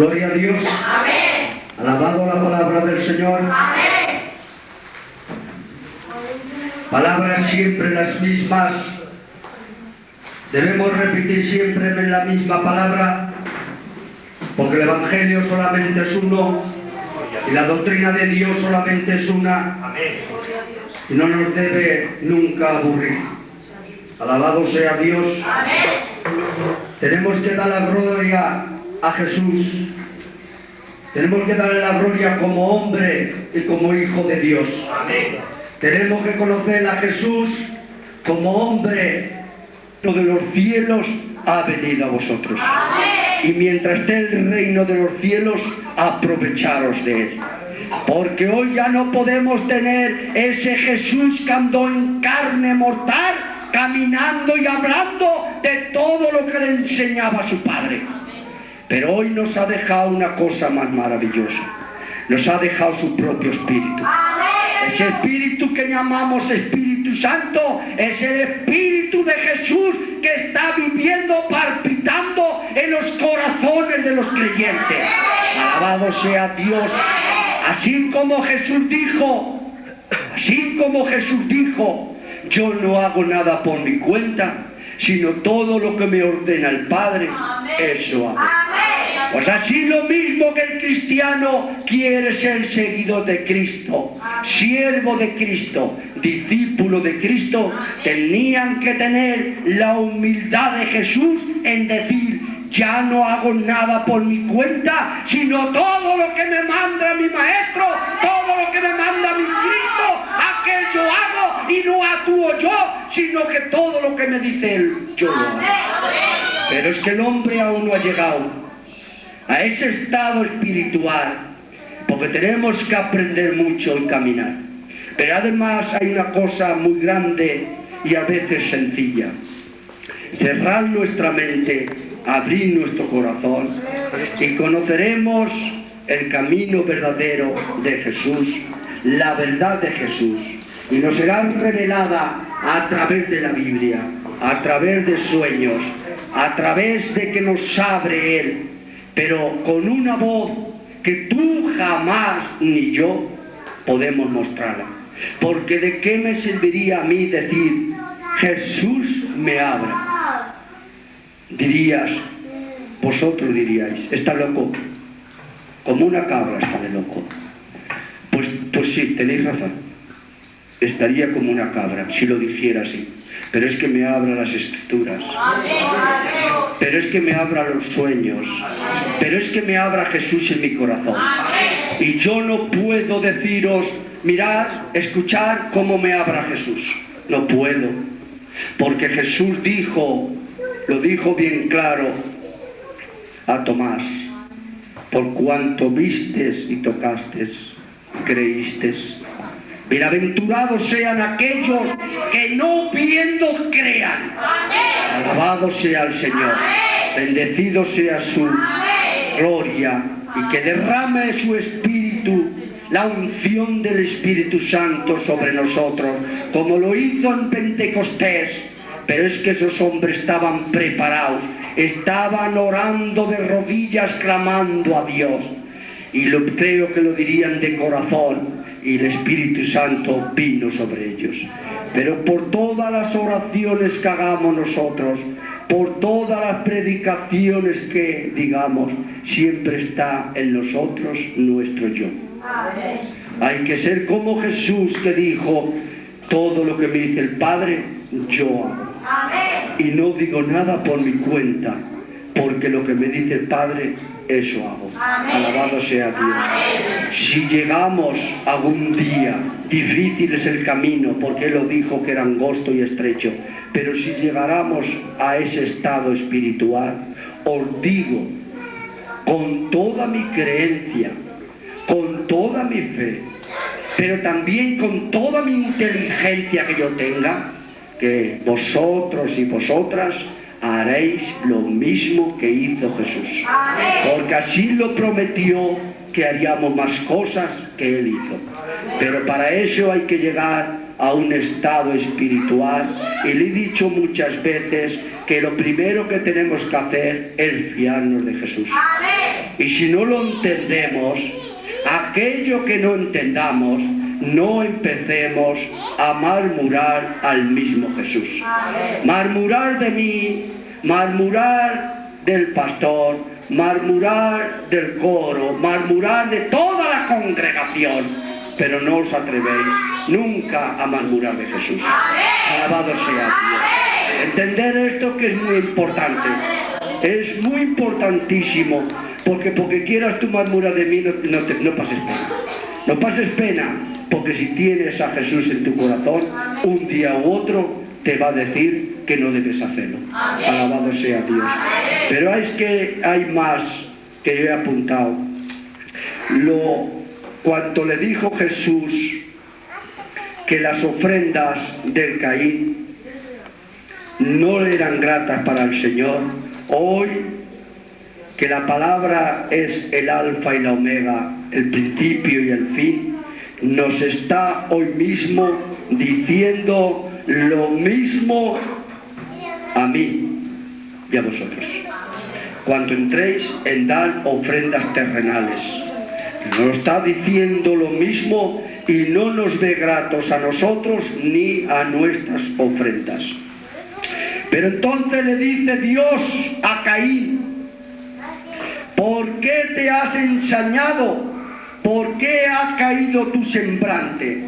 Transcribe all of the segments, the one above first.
Gloria a Dios. Amén. Alabado la palabra del Señor. Amén. Palabras siempre las mismas. Debemos repetir siempre la misma palabra, porque el Evangelio solamente es uno y la doctrina de Dios solamente es una y no nos debe nunca aburrir. Alabado sea Dios. Amén. Tenemos que dar la gloria a Jesús. Tenemos que darle la gloria como hombre y como hijo de Dios. Tenemos que conocer a Jesús como hombre lo de los cielos ha venido a vosotros. Y mientras esté el reino de los cielos, aprovecharos de él. Porque hoy ya no podemos tener ese Jesús que andó en carne mortal, caminando y hablando de todo lo que le enseñaba su Padre. Pero hoy nos ha dejado una cosa más maravillosa. Nos ha dejado su propio Espíritu. Ese Espíritu que llamamos Espíritu Santo es el Espíritu de Jesús que está viviendo, palpitando en los corazones de los creyentes. Alabado sea Dios. Así como Jesús dijo, así como Jesús dijo, yo no hago nada por mi cuenta, sino todo lo que me ordena el Padre, eso hago. Pues así lo mismo que el cristiano quiere ser seguidor de Cristo, siervo de Cristo, discípulo de Cristo, tenían que tener la humildad de Jesús en decir, ya no hago nada por mi cuenta, sino todo lo que me manda mi maestro, todo lo que me manda mi Cristo, aquello hago y no actúo yo, sino que todo lo que me dice él, yo lo hago. Pero es que el hombre aún no ha llegado a ese estado espiritual, porque tenemos que aprender mucho y caminar. Pero además hay una cosa muy grande y a veces sencilla. Cerrar nuestra mente, abrir nuestro corazón y conoceremos el camino verdadero de Jesús, la verdad de Jesús. Y nos será revelada a través de la Biblia, a través de sueños, a través de que nos abre Él, pero con una voz que tú jamás ni yo podemos mostrarla. Porque de qué me serviría a mí decir, Jesús me abra. Dirías, vosotros diríais, está loco, como una cabra está de loco. Pues, pues sí, tenéis razón, estaría como una cabra si lo dijera así. Pero es que me abra las escrituras. Pero es que me abra los sueños. Pero es que me abra Jesús en mi corazón. Y yo no puedo deciros, mirad, escuchar cómo me abra Jesús. No puedo. Porque Jesús dijo, lo dijo bien claro a Tomás, por cuanto vistes y tocastes, creístes. Bienaventurados sean aquellos que no viendo crean. Alabado sea el Señor. Bendecido sea su gloria y que derrame su Espíritu, la unción del Espíritu Santo sobre nosotros, como lo hizo en Pentecostés. Pero es que esos hombres estaban preparados, estaban orando de rodillas, clamando a Dios. Y lo, creo que lo dirían de corazón y el Espíritu Santo vino sobre ellos. Pero por todas las oraciones que hagamos nosotros, por todas las predicaciones que digamos, siempre está en nosotros nuestro yo. Hay que ser como Jesús que dijo, todo lo que me dice el Padre, yo hago. Y no digo nada por mi cuenta, porque lo que me dice el Padre, eso hago. Alabado sea Dios. Si llegamos algún día, difícil es el camino, porque Él lo dijo que era angosto y estrecho, pero si llegáramos a ese estado espiritual, os digo, con toda mi creencia, con toda mi fe, pero también con toda mi inteligencia que yo tenga, que vosotros y vosotras haréis lo mismo que hizo Jesús. Porque así lo prometió que haríamos más cosas que Él hizo. Pero para eso hay que llegar a un estado espiritual y le he dicho muchas veces que lo primero que tenemos que hacer es fiarnos de Jesús. Y si no lo entendemos, aquello que no entendamos, no empecemos a murmurar al mismo Jesús. Murmurar de mí, murmurar del pastor, murmurar del coro, murmurar de toda la congregación, pero no os atrevéis nunca a murmurar de Jesús. Alabado sea Dios. Entender esto que es muy importante. Es muy importantísimo, porque porque quieras tú murmurar de mí, no, no, te- no pases pena. No pases pena, porque si tienes a Jesús en tu corazón, un día u otro te va a decir que no debes hacerlo. Alabado sea Dios. Pero es que hay más que yo he apuntado. Lo, cuanto le dijo Jesús que las ofrendas del Caín no eran gratas para el Señor, hoy que la palabra es el alfa y la omega, el principio y el fin, nos está hoy mismo diciendo lo mismo a mí y a vosotros. Cuando entréis en dar ofrendas terrenales, nos está diciendo lo mismo y no nos ve gratos a nosotros ni a nuestras ofrendas. Pero entonces le dice Dios a Caín, ¿por qué te has ensañado? ¿Por qué ha caído tu semblante?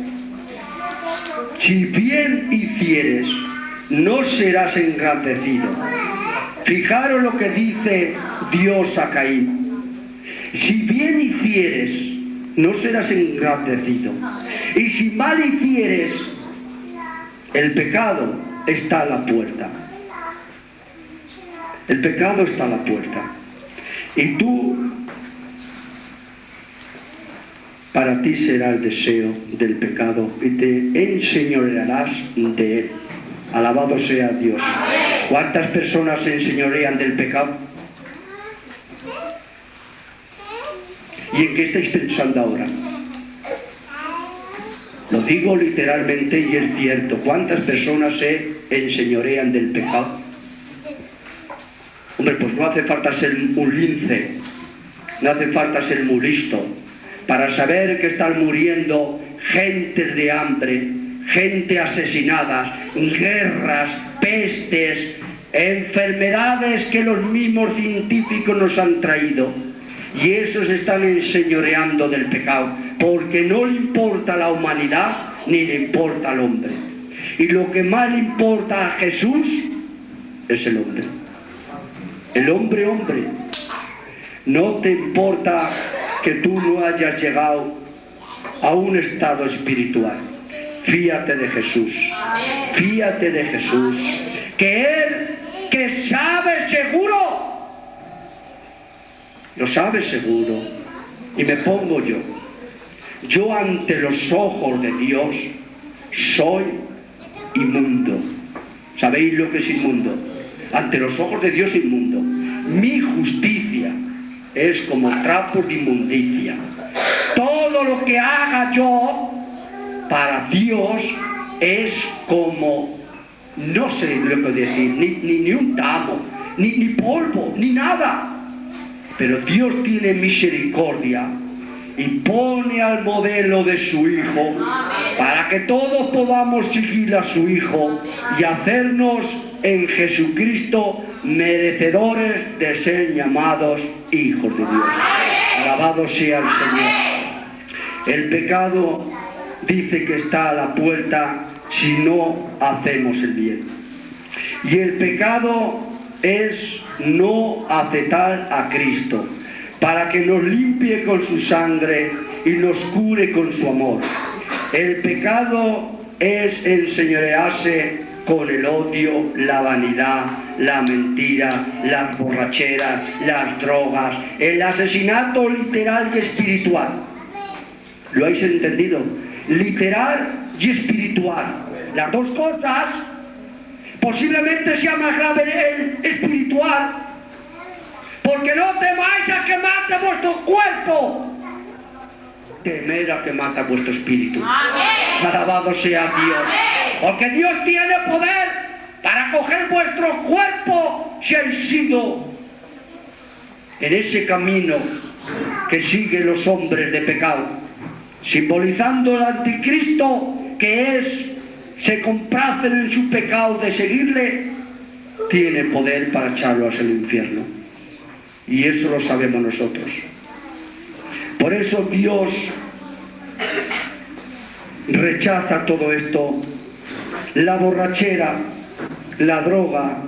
Si bien hicieres, no serás engrandecido. Fijaros lo que dice Dios a Caín. Si bien hicieres, no serás engrandecido. Y si mal hicieres, el pecado está a la puerta. El pecado está a la puerta. Y tú, para ti será el deseo del pecado y te enseñorearás de él. Alabado sea Dios. ¿Cuántas personas se enseñorean del pecado? ¿Y en qué estáis pensando ahora? Lo digo literalmente y es cierto. ¿Cuántas personas se enseñorean del pecado? Hombre, pues no hace falta ser un lince, no hace falta ser muy listo para saber que están muriendo gentes de hambre, gente asesinada, guerras, pestes, enfermedades que los mismos científicos nos han traído. Y esos están enseñoreando del pecado, porque no le importa la humanidad ni le importa al hombre. Y lo que más le importa a Jesús es el hombre. El hombre, hombre. No te importa que tú no hayas llegado a un estado espiritual. Fíate de Jesús. Fíate de Jesús. Que Él, que sabe seguro, lo sabe seguro. Y me pongo yo. Yo ante los ojos de Dios soy inmundo. ¿Sabéis lo que es inmundo? Ante los ojos de Dios inmundo. Mi justicia es como trapo de inmundicia. Todo lo que haga yo para Dios es como, no sé lo que decir, ni, ni, ni un tamo, ni, ni polvo, ni nada. Pero Dios tiene misericordia y pone al modelo de su Hijo para que todos podamos seguir a su Hijo y hacernos en Jesucristo merecedores de ser llamados hijos de Dios. Alabado sea el Señor. El pecado dice que está a la puerta si no hacemos el bien. Y el pecado es no aceptar a Cristo para que nos limpie con su sangre y nos cure con su amor. El pecado es enseñorearse con el odio, la vanidad, la mentira, las borracheras, las drogas, el asesinato literal y espiritual. ¿Lo habéis entendido? Literal y espiritual. Las dos cosas posiblemente sea más grave el espiritual, porque no temáis a que mate vuestro cuerpo, temer a que mata vuestro espíritu. Alabado sea Dios. Porque Dios tiene poder para coger vuestro cuerpo sido en ese camino que siguen los hombres de pecado, simbolizando el anticristo que es, se complacen en su pecado de seguirle, tiene poder para echarlos al infierno. Y eso lo sabemos nosotros. Por eso Dios rechaza todo esto, la borrachera, la droga,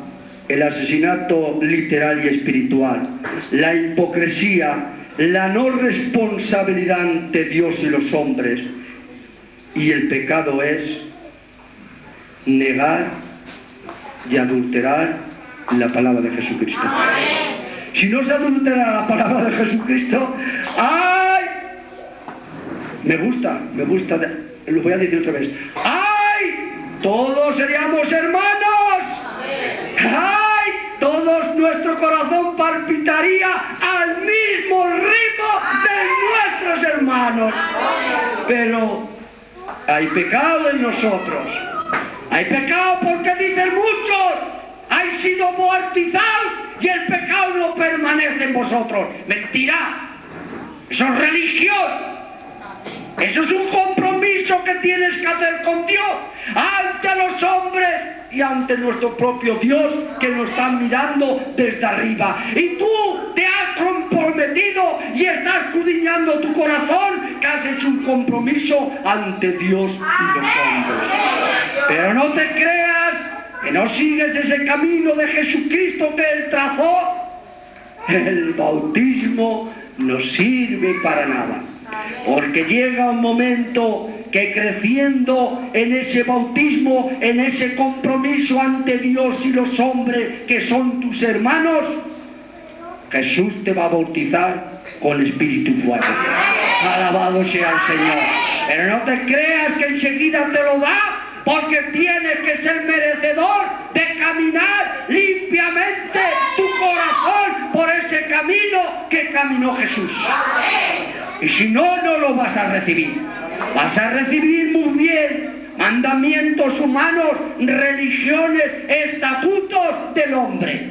el asesinato literal y espiritual, la hipocresía, la no responsabilidad ante Dios y los hombres. Y el pecado es negar y adulterar la palabra de Jesucristo. Si no se adultera la palabra de Jesucristo, ¡ay! Me gusta, me gusta, lo voy a decir otra vez. ¡Ay! Todos seríamos hermanos. ¡Ay! Todos nuestro corazón palpitaría al mismo ritmo de nuestros hermanos. Pero hay pecado en nosotros. Hay pecado porque dicen muchos, hay sido muertizados y el pecado no permanece en vosotros. Mentira. Eso es religión. Eso es un compromiso que tienes que hacer con Dios ante los hombres y ante nuestro propio Dios que nos está mirando desde arriba. Y tú te has comprometido y estás escudriñando tu corazón que has hecho un compromiso ante Dios y los hombres. Pero no te creas que no sigues ese camino de Jesucristo que Él trazó. El bautismo no sirve para nada. Porque llega un momento que creciendo en ese bautismo, en ese compromiso ante Dios y los hombres que son tus hermanos, Jesús te va a bautizar con espíritu fuego. Alabado sea el Señor. Pero no te creas que enseguida te lo da, porque tienes que ser merecedor de caminar limpiamente tu corazón por ese camino que caminó Jesús. Y si no, no lo vas a recibir. Vas a recibir muy bien mandamientos humanos, religiones, estatutos del hombre.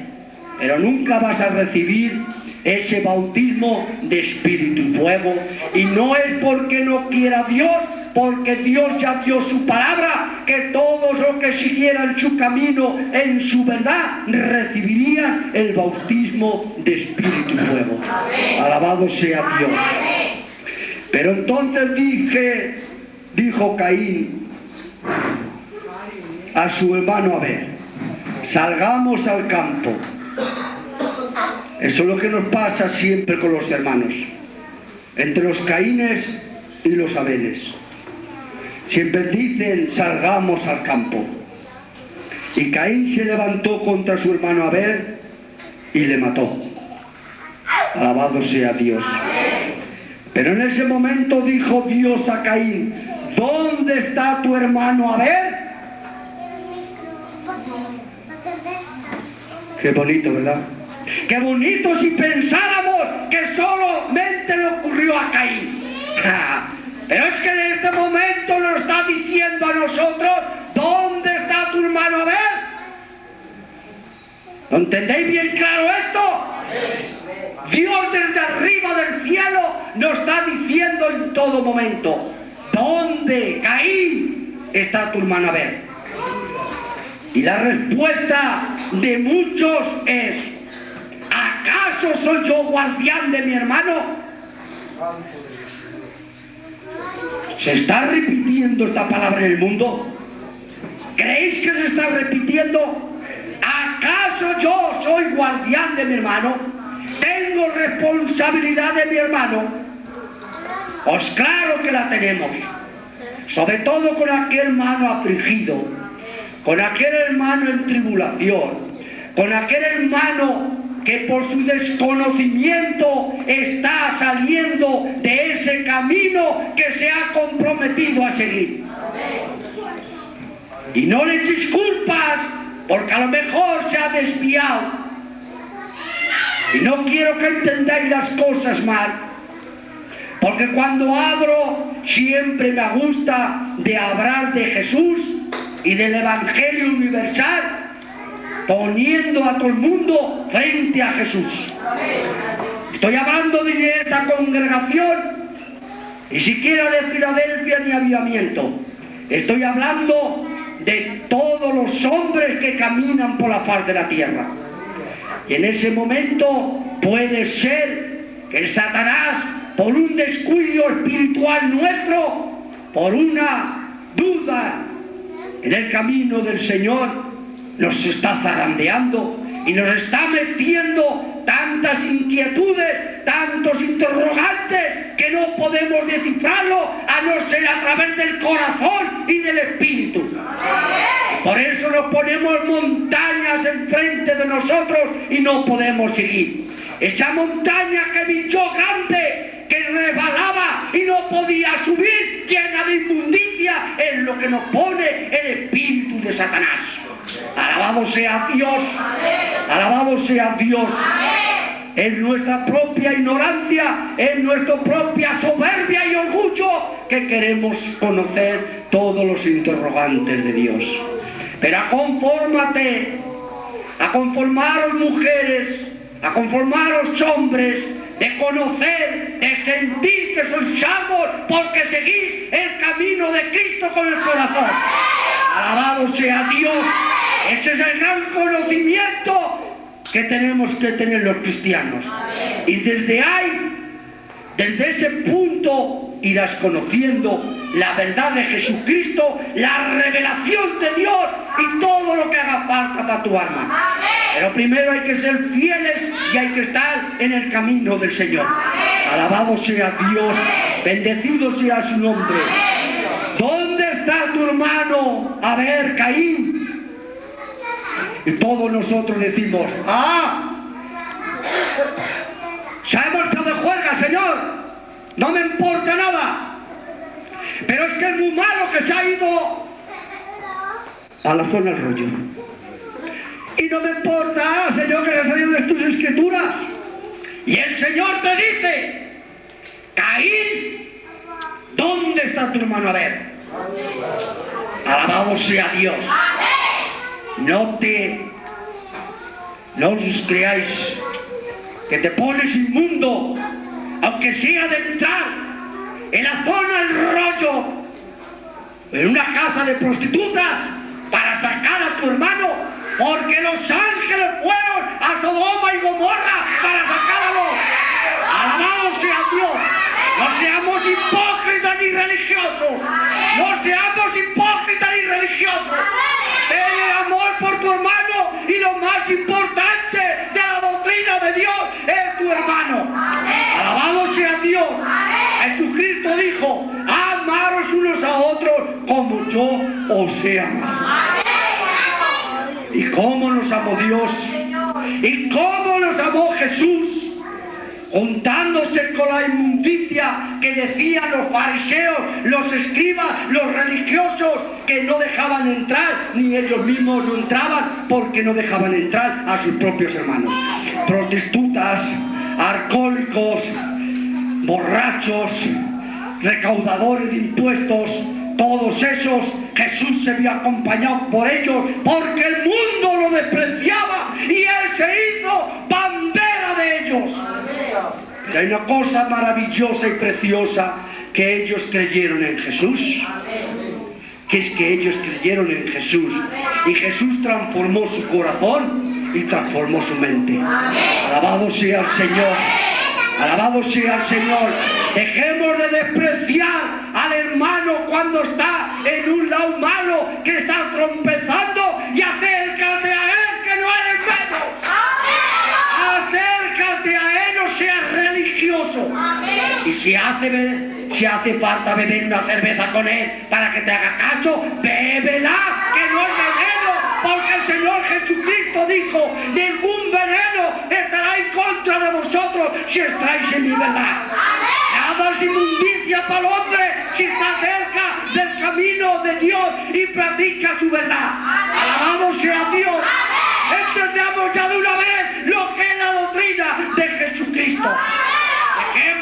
Pero nunca vas a recibir ese bautismo de espíritu y fuego. Y no es porque no quiera Dios, porque Dios ya dio su palabra, que todos los que siguieran su camino en su verdad recibirían el bautismo de espíritu y fuego. Alabado sea Dios. Pero entonces dije, dijo Caín a su hermano Abel, salgamos al campo. Eso es lo que nos pasa siempre con los hermanos, entre los Caínes y los Abeles. Siempre dicen, salgamos al campo. Y Caín se levantó contra su hermano Abel y le mató. Alabado sea Dios. Pero en ese momento dijo Dios a Caín, ¿dónde está tu hermano Abel? Qué bonito, ¿verdad? Qué bonito si pensáramos que solamente le ocurrió a Caín. Pero es que en este momento nos está diciendo a nosotros, ¿dónde está tu hermano Abel? ¿Lo entendéis bien claro esto? Dios desde arriba del cielo nos está diciendo en todo momento, ¿dónde, Caín, está tu hermano Abel? Y la respuesta de muchos es, ¿acaso soy yo guardián de mi hermano? ¿Se está repitiendo esta palabra en el mundo? ¿Creéis que se está repitiendo? ¿Acaso yo soy guardián de mi hermano? ¿Tengo responsabilidad de mi hermano? Pues claro que la tenemos. Sobre todo con aquel hermano afligido, con aquel hermano en tribulación, con aquel hermano que por su desconocimiento está saliendo de ese camino que se ha comprometido a seguir. Y no le echéis culpas porque a lo mejor se ha desviado. No quiero que entendáis las cosas mal. Porque cuando abro siempre me gusta de hablar de Jesús y del Evangelio universal poniendo a todo el mundo frente a Jesús. Estoy hablando de esta congregación, ni siquiera de Filadelfia ni avivamiento. Estoy hablando de todos los hombres que caminan por la faz de la tierra. Y en ese momento puede ser que el Satanás, por un descuido espiritual nuestro, por una duda en el camino del Señor, nos está zarandeando y nos está metiendo tantas inquietudes, tantos interrogantes, que no podemos descifrarlo a no ser a través del corazón y del espíritu. Por eso nos ponemos montañas enfrente de nosotros y no podemos seguir. Esa montaña que bichó grande, que resbalaba y no podía subir, llena de inmundicia, es lo que nos pone el espíritu de Satanás. Alabado sea Dios. Alabado sea Dios. Es nuestra propia ignorancia, es nuestra propia soberbia y orgullo que queremos conocer todos los interrogantes de Dios. Pero a conformate, a conformaros mujeres, a conformaros hombres, de conocer, de sentir que sois salvos porque seguís el camino de Cristo con el corazón. Alabado sea Dios. Ese es el gran conocimiento que tenemos que tener los cristianos. Y desde ahí, desde ese punto, irás conociendo la verdad de Jesucristo, la revelación de Dios y todo lo que haga falta para tu alma. Pero primero hay que ser fieles y hay que estar en el camino del Señor. Alabado sea Dios, bendecido sea su nombre. ¿Dónde está tu hermano? A ver, Caín. Y todos nosotros decimos, ¡ah! Se ha marchado de juerga, Señor. No me importa nada. Pero es que es muy malo que se ha ido a la zona del rollo. Y no me importa, Señor, que haya salido de tus escrituras. Y el Señor te dice, Caín, ¿dónde está tu hermano? A ver. Alabado sea Dios. No te, no os creáis que te pones inmundo, aunque sea de entrar en la zona del rollo, en una casa de prostitutas, para sacar a tu hermano, porque los ángeles fueron a Sodoma y Gomorra para sacarlo. Alabado sea Dios. No seamos hipócritas ni religiosos. No seamos hipócritas ni religiosos. El amor por tu hermano y lo más importante de la doctrina de Dios es tu hermano. Alabado sea Dios. Jesucristo dijo, amaros unos a otros como yo os he amado. ¿Y cómo nos amó Dios? ¿Y cómo nos amó Jesús? Juntándose con la inmundicia que decían los fariseos, los escribas, los religiosos, que no dejaban entrar, ni ellos mismos no entraban, porque no dejaban entrar a sus propios hermanos. Protestutas, alcohólicos, borrachos, recaudadores de impuestos, todos esos, Jesús se vio acompañado por ellos, porque el mundo lo despreciaba y Él se hizo bandera de ellos. Y hay una cosa maravillosa y preciosa que ellos creyeron en Jesús. Que es que ellos creyeron en Jesús. Y Jesús transformó su corazón y transformó su mente. Alabado sea el Señor. Alabado sea el Señor. Dejemos de despreciar al hermano cuando está en un lado malo que está trompezando y acércate a él que no eres menos. Acércate a él, no seas religioso. Y si hace, si hace falta beber una cerveza con él para que te haga caso, bébela, que no es veneno, porque el Señor Jesucristo dijo, ningún veneno estará en contra de vosotros si estáis en mi verdad. Nada es inmundicia para el hombre si está cerca del camino de Dios y practica su verdad. Alabado sea Dios. Entendamos ya de una vez lo que es la doctrina de Jesucristo.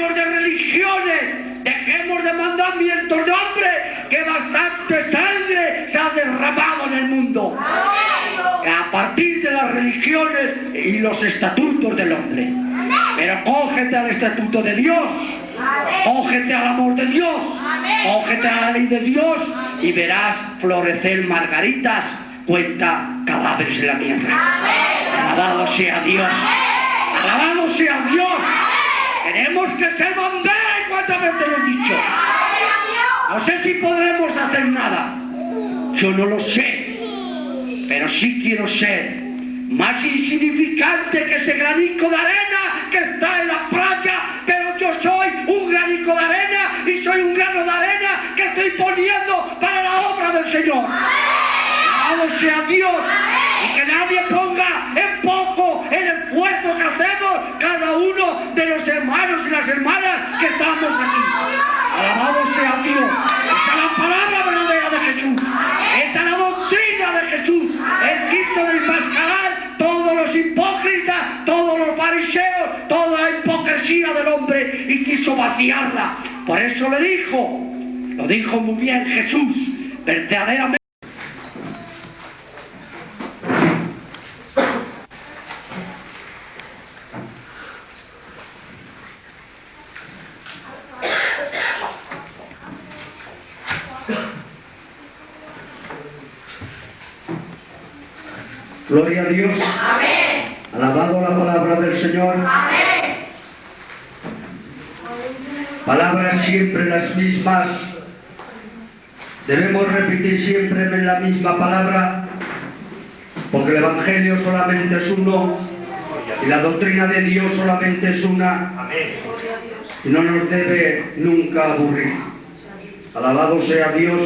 Dejemos de religiones, dejemos de mandamientos de hombre, que bastante sangre se ha derramado en el mundo. A partir de las religiones y los estatutos del hombre. Pero cógete al estatuto de Dios. Cógete al amor de Dios. Cógete a la ley de Dios y verás florecer margaritas, cuenta cadáveres en la tierra. Alabado sea Dios. Alabado sea Dios. Tenemos que ser bandera y cuántas veces lo he dicho. No sé si podremos hacer nada. Yo no lo sé. Pero sí quiero ser más insignificante que ese granico de arena que está en la playa. Pero yo soy un granico de arena y soy un grano de arena que estoy poniendo para la obra del Señor. Alabado sea Dios. Y que nadie ponga en poco el esfuerzo que hacemos cada uno de los hermanos y las que estamos aquí. Alabado sea Dios. Esta es la palabra verdadera de Jesús. Esta es la doctrina de Jesús. Él quiso desmascarar todos los hipócritas, todos los fariseos, toda la hipocresía del hombre y quiso vaciarla. Por eso le dijo, lo dijo muy bien Jesús, verdaderamente. Dios. Amén. Alabado la palabra del Señor. Amén. Palabras siempre las mismas. Debemos repetir siempre la misma palabra, porque el Evangelio solamente es uno y la doctrina de Dios solamente es una y no nos debe nunca aburrir. Alabado sea Dios.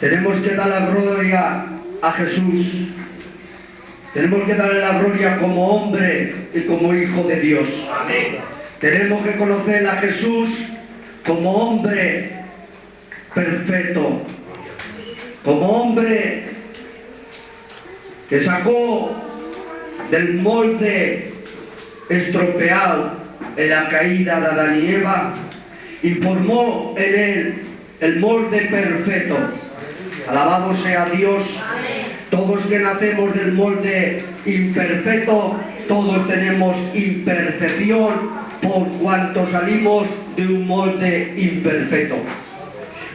Tenemos que dar la gloria a Jesús. Tenemos que darle la gloria como hombre y como hijo de Dios. Tenemos que conocer a Jesús como hombre perfecto, como hombre que sacó del molde estropeado en la caída de Adán y Eva y formó en él el molde perfecto. Alabado sea Dios. Todos que nacemos del molde imperfecto, todos tenemos imperfección por cuanto salimos de un molde imperfecto.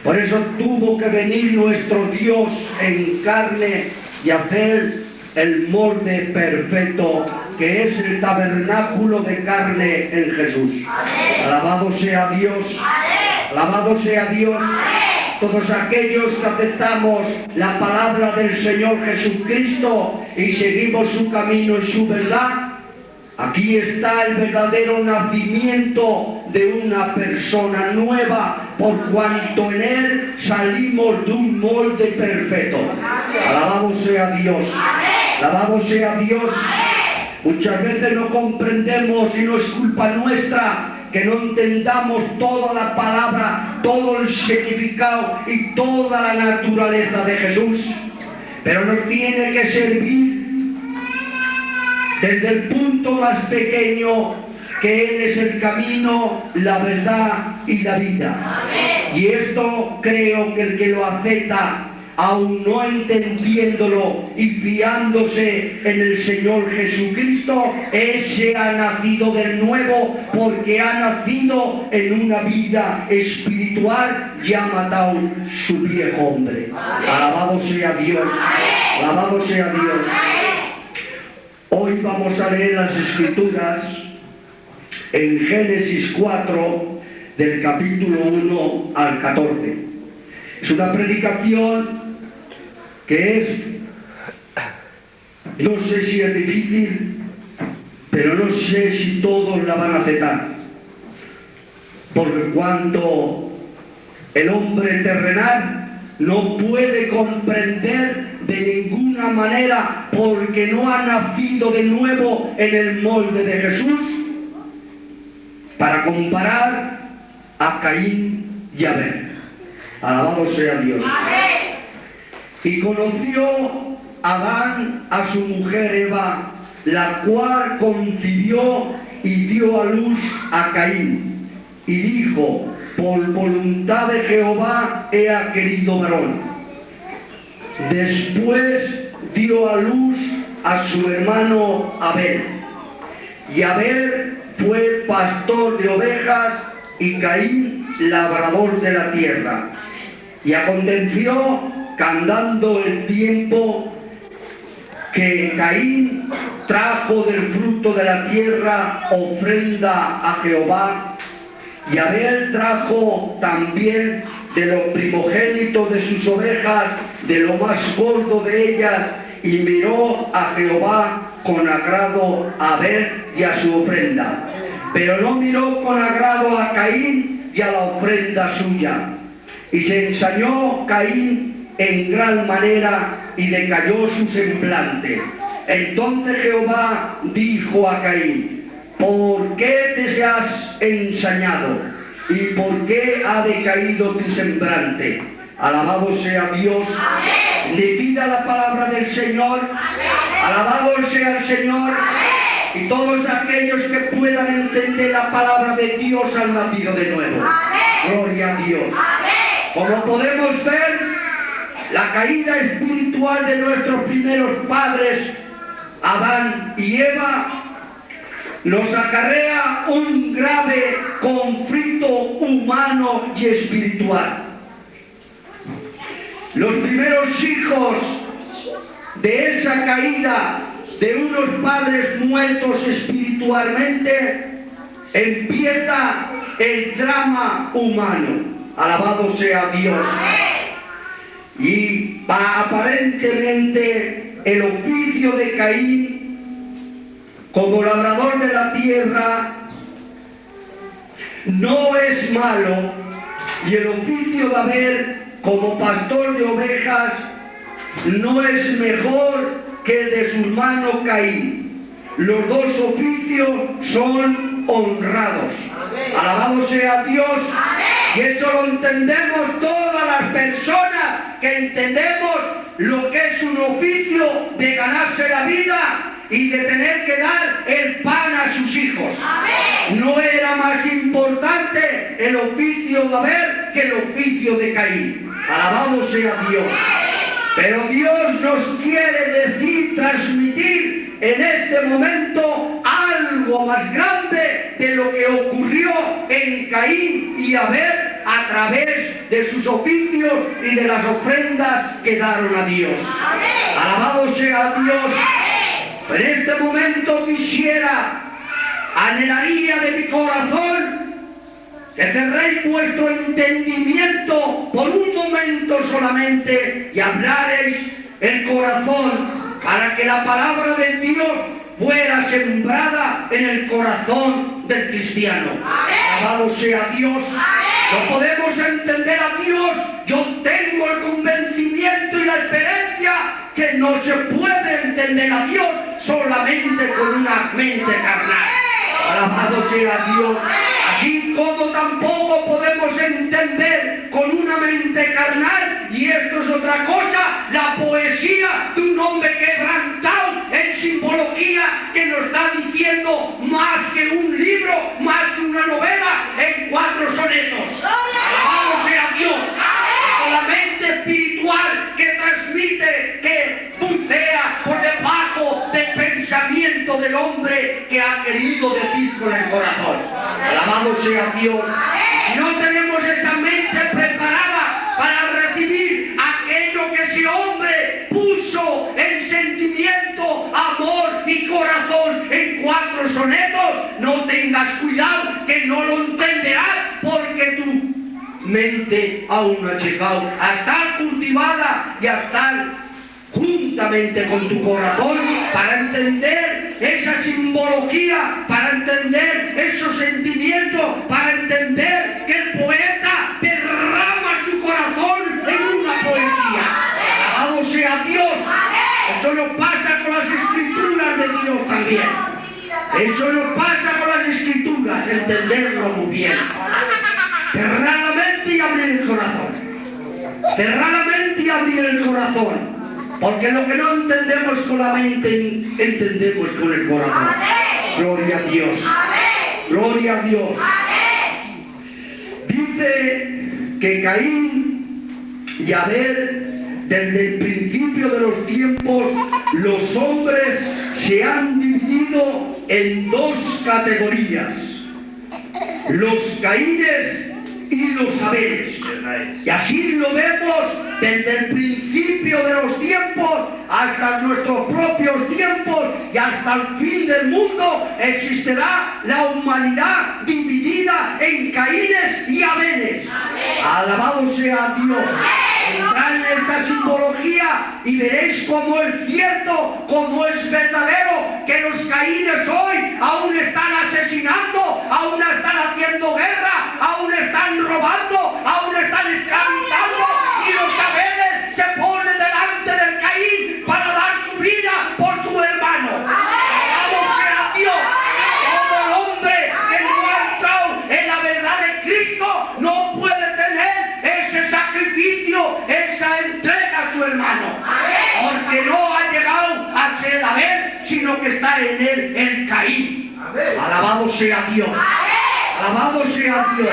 Por eso tuvo que venir nuestro Dios en carne y hacer el molde perfecto que es el tabernáculo de carne en Jesús. Alabado sea Dios. Alabado sea Dios. Todos aquellos que aceptamos la palabra del Señor Jesucristo y seguimos su camino y su verdad, Aquí está el verdadero nacimiento de una persona nueva, por cuanto en él salimos de un molde perfecto. Alabado sea Dios. Alabado sea Dios. Muchas veces no comprendemos y no es culpa nuestra que no entendamos toda la palabra, todo el significado y toda la naturaleza de Jesús. Pero nos tiene que servir desde el punto más pequeño que Él es el camino, la verdad y la vida. Y esto creo que el que lo acepta, aún no entendiéndolo y fiándose en el Señor Jesucristo, ese ha nacido de nuevo porque ha nacido en una vida espiritual y ha matado su viejo hombre. Alabado sea Dios. Alabado sea Dios. Hoy vamos a leer las escrituras en Génesis 4 del capítulo 1 al 14. Es una predicación que es, no sé si es difícil, pero no sé si todos la van a aceptar. Porque cuando el hombre terrenal no puede comprender de ninguna manera porque no ha nacido de nuevo en el molde de Jesús para comparar a Caín y Abel. Alabado sea Dios. Y conoció Adán a su mujer Eva, la cual concibió y dio a luz a Caín. Y dijo, por voluntad de Jehová he querido varón. Después dio a luz a su hermano Abel. Y Abel fue pastor de ovejas y Caín labrador de la tierra. Y aconteció que andando el tiempo que Caín trajo del fruto de la tierra ofrenda a Jehová y Abel trajo también de los primogénitos de sus ovejas, de lo más gordo de ellas, y miró a Jehová con agrado a Abel y a su ofrenda. Pero no miró con agrado a Caín y a la ofrenda suya. Y se ensañó Caín en gran manera y decayó su semblante. Entonces Jehová dijo a Caín, ¿por qué te has ensañado? ¿Y por qué ha decaído tu semblante? Alabado sea Dios. Decida la palabra del Señor. Alabado sea el Señor. Y todos aquellos que puedan entender la palabra de Dios han nacido de nuevo. Gloria a Dios. Como podemos ver, la caída espiritual de nuestros primeros padres, Adán y Eva, nos acarrea un grave conflicto humano y espiritual. Los primeros hijos de esa caída de unos padres muertos espiritualmente, empieza el drama humano. Alabado sea Dios. Y aparentemente el oficio de Caín como labrador de la tierra no es malo y el oficio de Abel como pastor de ovejas no es mejor que el de su hermano Caín. Los dos oficios son honrados. Alabado sea Dios. Y eso lo entendemos todas las personas que entendemos lo que es un oficio de ganarse la vida y de tener que dar el pan a sus hijos. No era más importante el oficio de Abel que el oficio de Caín. Alabado sea Dios. Pero Dios nos quiere decir, transmitir en este momento algo más grande de lo que ocurrió en Caín y Abel a través de sus oficios y de las ofrendas que daron a Dios. Alabado sea Dios. En este momento quisiera, anhelaría de mi corazón, que cerréis vuestro entendimiento por un momento solamente y hablaréis el corazón para que la palabra de Dios fuera sembrada en el corazón del cristiano. Alabado sea Dios. No podemos entender a Dios. Yo tengo el convencimiento y la experiencia que no se puede entender a Dios solamente con una mente carnal. Alabado sea Dios. Así como tampoco podemos entender con una mente carnal, y esto es otra cosa, la poesía de un hombre quebrantado simbología que nos está diciendo más que un libro, más que una novela, en cuatro sonetos. Alabado sea Dios. La mente espiritual que transmite, que puntea por debajo del pensamiento del hombre que ha querido decir con el corazón. Alabado sea Dios. Si no tenemos en cuatro sonetos, no tengas cuidado que no lo entenderás porque tu mente aún no ha llegado a estar cultivada y a estar juntamente con tu corazón para entender esa simbología, para entender esos sentimientos, para entender que el poeta derrama su corazón en una poesía. Alabado sea Dios. Eso nos pasa con las escrituras de Dios también. Eso nos pasa con las escrituras, entenderlo muy bien. Cerrar la mente y abrir el corazón. Cerrar la mente y abrir el corazón. Porque lo que no entendemos con la mente, entendemos con el corazón. Gloria a Dios. Gloria a Dios. Dice que Caín y Abel, desde el principio de los tiempos, los hombres se han dividido en dos categorías, los caínes y los saberes. Y así lo vemos desde el principio de los tiempos hasta nuestros propios tiempos y hasta el fin del mundo existirá la humanidad dividida en caínes y abeles. Alabado sea Dios. Esta simbología y veréis cómo es cierto, cómo es verdadero que los caínes hoy aún están asesinando, aún están haciendo guerra, aún están robando, aún están esclavizando y los está en él el Caín. Alabado sea Dios. Alabado sea Dios.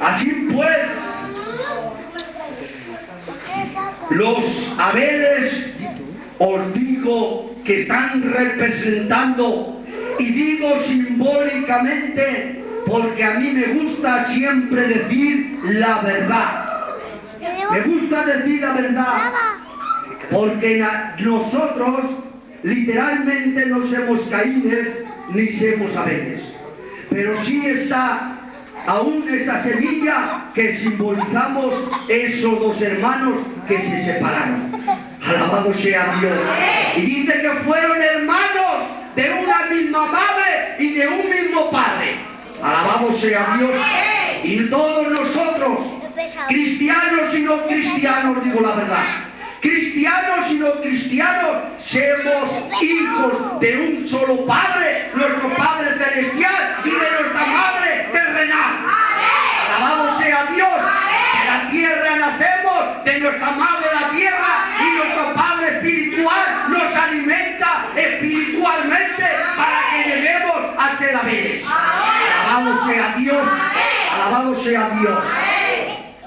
Así pues, los Abeles os digo que están representando, y digo simbólicamente, porque a mí me gusta siempre decir la verdad. Me gusta decir la verdad, porque nosotros literalmente no somos caínes ni somos abeles. Pero sí está aún esa semilla que simbolizamos esos dos hermanos que se separaron. Alabado sea Dios. Y dice que fueron hermanos de una misma madre y de un mismo padre. Alabado sea Dios. Y todos nosotros, cristianos y no cristianos, digo la verdad. Cristianos y no cristianos, somos hijos de un solo Padre, nuestro Padre Celestial y de nuestra Madre terrenal. Alabado sea Dios. De la tierra nacemos, de nuestra madre la tierra y nuestro Padre espiritual nos alimenta espiritualmente para que lleguemos a ser abeles. Alabado sea Dios. Alabado sea Dios.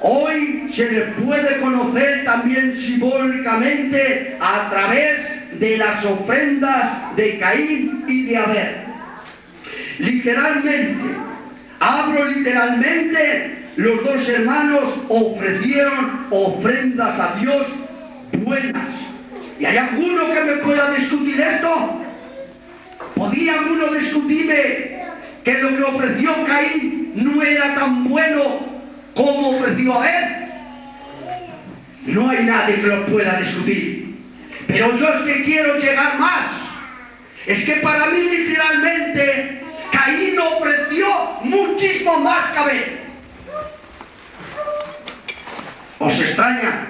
Hoy se le puede conocer también simbólicamente a través de las ofrendas de Caín y de Abel. Literalmente, hablo literalmente, los dos hermanos ofrecieron ofrendas a Dios buenas. ¿Y hay alguno que me pueda discutir esto? ¿Podría alguno discutirme que lo que ofreció Caín no era tan bueno como ofreció Abel? No hay nadie que lo pueda discutir. Pero yo es que quiero llegar más. Es que para mí literalmente Caín ofreció muchísimo más que Abel. ¿Os extraña?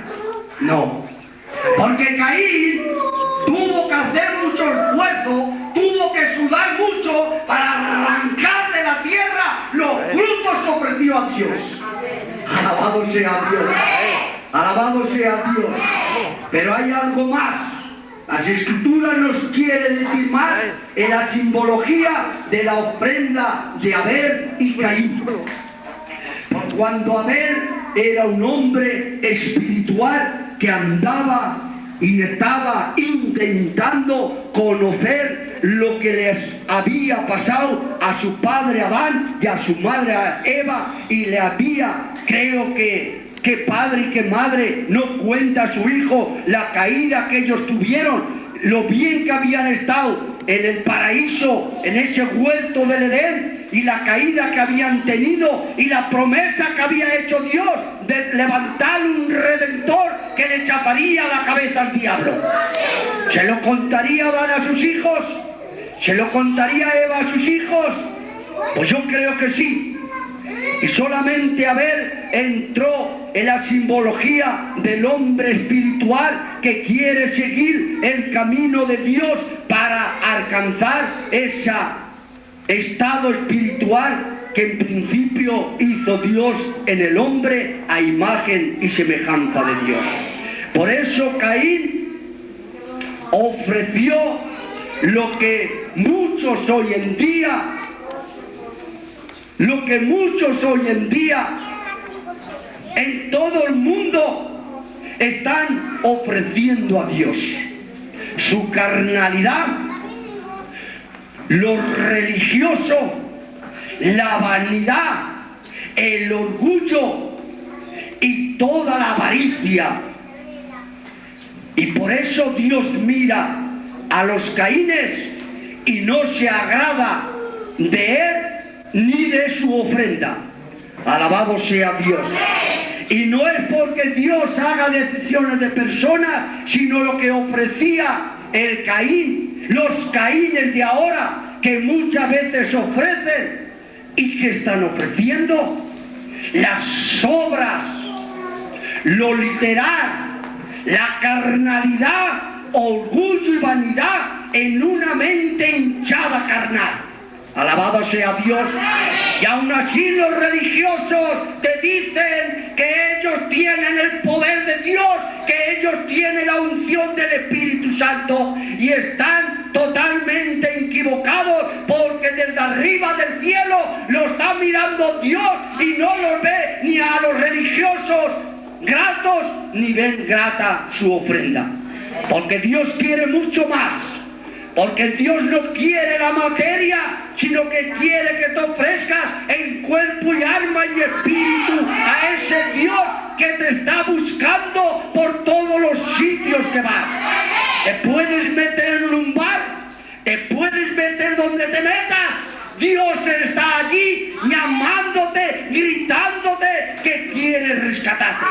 No. Porque Caín tuvo que hacer mucho esfuerzo, tuvo que sudar mucho para arrancar de la tierra los frutos que ofreció a Dios. Alabado sea Dios. Alabado sea Dios. Pero hay algo más. Las escrituras nos quiere decir más en la simbología de la ofrenda de Abel y Caín. Por cuando Abel era un hombre espiritual que andaba y estaba intentando conocer lo que les había pasado a su padre Adán y a su madre Eva y le había, creo que, que padre y que madre no cuenta a su hijo la caída que ellos tuvieron, lo bien que habían estado en el paraíso, en ese huerto del Edén, y la caída que habían tenido y la promesa que había hecho Dios de levantar un redentor que le chaparía la cabeza al diablo. ¿Se lo contaría Adán a sus hijos? ¿Se lo contaría Eva a sus hijos? Pues yo creo que sí. Y solamente Abel entró en la simbología del hombre espiritual que quiere seguir el camino de Dios para alcanzar ese estado espiritual que en principio hizo Dios en el hombre a imagen y semejanza de Dios. Por eso Caín ofreció lo que muchos hoy en día lo que muchos hoy en día en todo el mundo están ofreciendo a Dios. Su carnalidad, lo religioso, la vanidad, el orgullo y toda la avaricia. Y por eso Dios mira a los caínes y no se agrada de él ni de su ofrenda. Alabado sea Dios. Y no es porque Dios haga decisiones de personas, sino lo que ofrecía el Caín, los Caínes de ahora, que muchas veces ofrecen y que están ofreciendo las obras, lo literal, la carnalidad, orgullo y vanidad en una mente hinchada carnal. Alabado sea Dios. Y aún así los religiosos te dicen que ellos tienen el poder de Dios, que ellos tienen la unción del Espíritu Santo y están totalmente equivocados porque desde arriba del cielo lo está mirando Dios y no los ve ni a los religiosos gratos ni ven grata su ofrenda. Porque Dios quiere mucho más. Porque Dios no quiere la materia, sino que quiere que te ofrezcas en cuerpo y alma y espíritu a ese Dios que te está buscando por todos los sitios que vas. Te puedes meter en un bar, te puedes meter donde te metas. Dios está allí llamándote, gritándote que quiere rescatarte.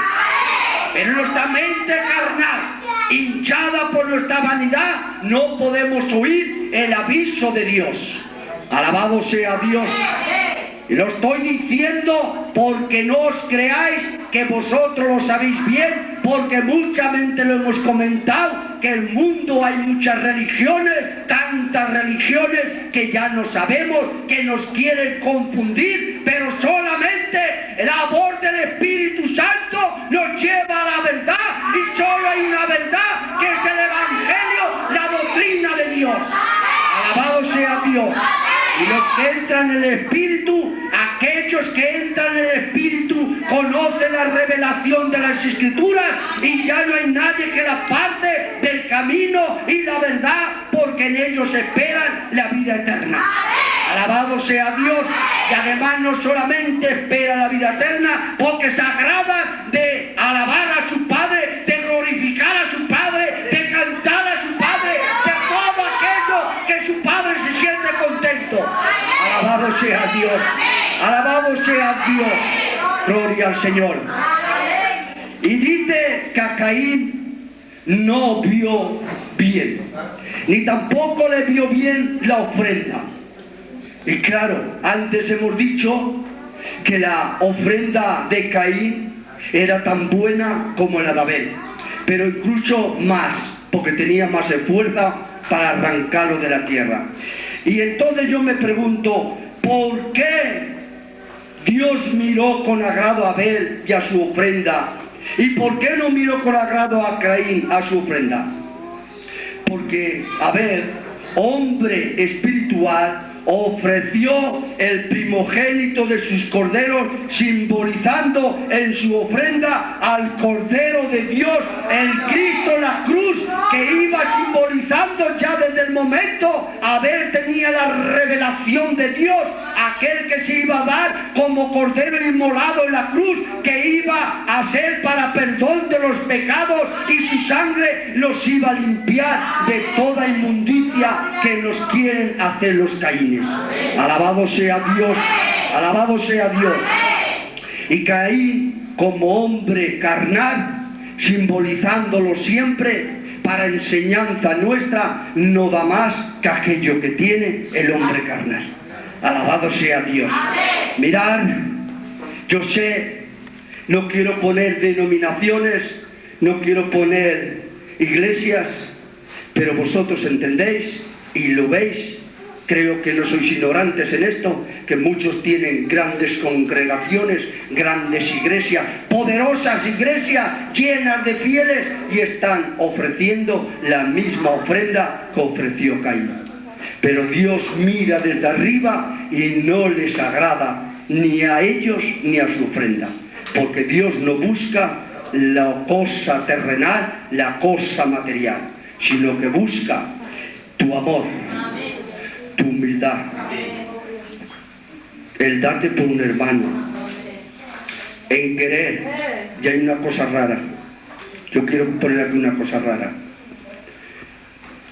Pero nuestra mente carnal hinchada por nuestra vanidad, no podemos oír el aviso de Dios. Alabado sea Dios. Y lo estoy diciendo porque no os creáis que vosotros lo sabéis bien, porque muchamente lo hemos comentado, que el mundo hay muchas religiones, tantas religiones que ya no sabemos, que nos quieren confundir, pero solamente la voz del Espíritu Santo nos lleva a la verdad y solo hay una verdad que es el Evangelio, la doctrina de Dios. Sea Dios. Y los que entran en el Espíritu, aquellos que entran en el Espíritu, conocen la revelación de las Escrituras y ya no hay nadie que la parte del camino y la verdad, porque en ellos esperan la vida eterna. Alabado sea Dios. Y además no solamente espera la vida eterna, porque se agrada de alabar a su Padre, de glorificar Alabado sea Dios. Alabado sea Dios. Gloria al Señor. Y dice que Caín no vio bien, ni tampoco le vio bien la ofrenda. Y claro, antes hemos dicho que la ofrenda de Caín era tan buena como la de Abel, pero incluso más, porque tenía más fuerza para arrancarlo de la tierra. Y entonces yo me pregunto, ¿por qué Dios miró con agrado a Abel y a su ofrenda? ¿Y por qué no miró con agrado a Caín a su ofrenda? Porque Abel, hombre espiritual, ofreció el primogénito de sus corderos, simbolizando en su ofrenda al Cordero de Dios, el Cristo en la cruz, que iba simbolizando ya desde el momento Abel tenía la revelación de Dios, aquel que se iba a dar como Cordero inmolado en la cruz, que iba a ser para perdón de los pecados y su sangre los iba a limpiar de toda inmundicia que nos quieren hacer los caínes. Alabado sea Dios, alabado sea Dios. Y Caín como hombre carnal, simbolizándolo siempre para enseñanza nuestra, no da más que aquello que tiene el hombre carnal. Alabado sea Dios. Mirad, yo sé, no quiero poner denominaciones, no quiero poner iglesias, pero vosotros entendéis y lo veis Creo que no sois ignorantes en esto, que muchos tienen grandes congregaciones, grandes iglesias, poderosas iglesias llenas de fieles y están ofreciendo la misma ofrenda que ofreció Caín. Pero Dios mira desde arriba y no les agrada ni a ellos ni a su ofrenda, porque Dios no busca la cosa terrenal, la cosa material, sino que busca tu amor, tu humildad el date por un hermano, en querer, ya hay una cosa rara. Yo quiero poner aquí una cosa rara.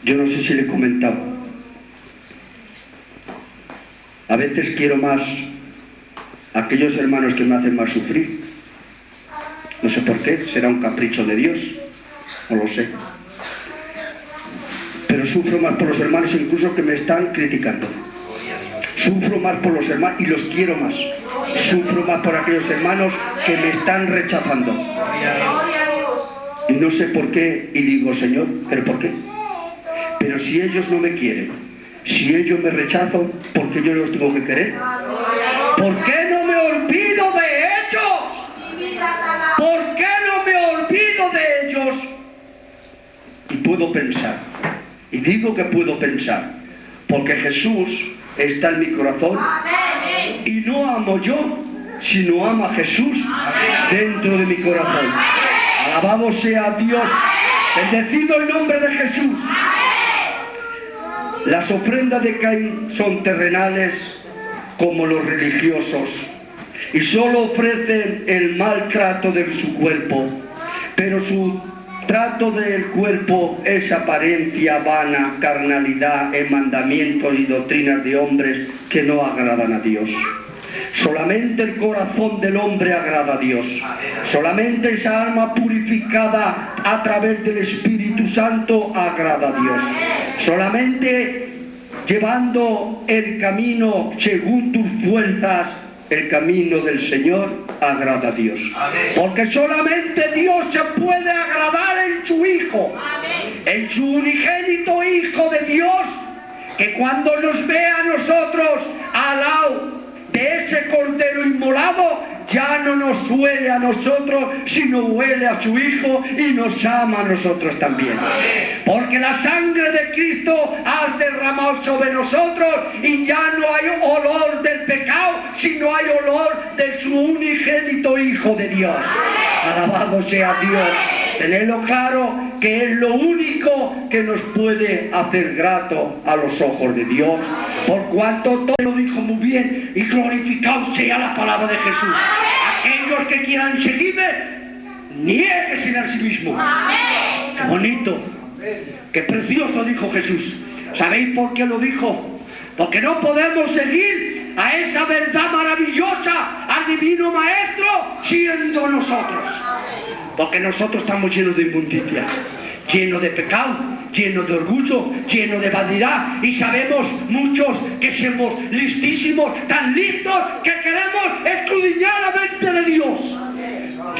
Yo no sé si le he comentado. A veces quiero más aquellos hermanos que me hacen más sufrir. No sé por qué, será un capricho de Dios, no lo sé. Pero sufro más por los hermanos incluso que me están criticando. Sufro más por los hermanos y los quiero más. Sufro más por aquellos hermanos que me están rechazando. Y no sé por qué, y digo, Señor, ¿pero por qué? Pero si ellos no me quieren, si ellos me rechazan, ¿por qué yo los tengo que querer? ¿Por qué no me olvido de ellos? ¿Por qué no me olvido de ellos? Y puedo pensar, y digo que puedo pensar, porque Jesús está en mi corazón. Y no amo yo, sino ama Jesús dentro de mi corazón. Alabado sea Dios, bendecido el nombre de Jesús. Las ofrendas de Caín son terrenales como los religiosos. Y solo ofrecen el maltrato de su cuerpo, pero su trato del cuerpo es apariencia vana, carnalidad en mandamientos y doctrinas de hombres que no agradan a Dios. Solamente el corazón del hombre agrada a Dios. Solamente esa alma purificada a través del Espíritu Santo agrada a Dios. Solamente llevando el camino según tus fuerzas, el camino del Señor agrada a Dios. Porque solamente Dios se puede agradar en su Hijo, en su unigénito Hijo de Dios, que cuando nos ve a nosotros al lado de ese cordero inmolado, ya no nos huele a nosotros, sino huele a su Hijo y nos ama a nosotros también. Porque la sangre de Cristo ha derramado sobre nosotros y ya no hay olor del pecado, sino hay olor de su unigénito Hijo de Dios. Alabado sea Dios. Tenedlo claro que es lo único que nos puede hacer grato a los ojos de Dios. Por cuanto todo lo dijo muy bien y glorificado sea la palabra de Jesús. Aquellos que quieran seguirme, nieguesen a sí mismo. Qué bonito, qué precioso dijo Jesús. ¿Sabéis por qué lo dijo? Porque no podemos seguir a esa verdad maravillosa, al divino maestro, siendo nosotros. Porque nosotros estamos llenos de inmundicia, llenos de pecado, llenos de orgullo, llenos de vanidad. Y sabemos muchos que somos listísimos, tan listos que queremos escudriñar la mente de Dios.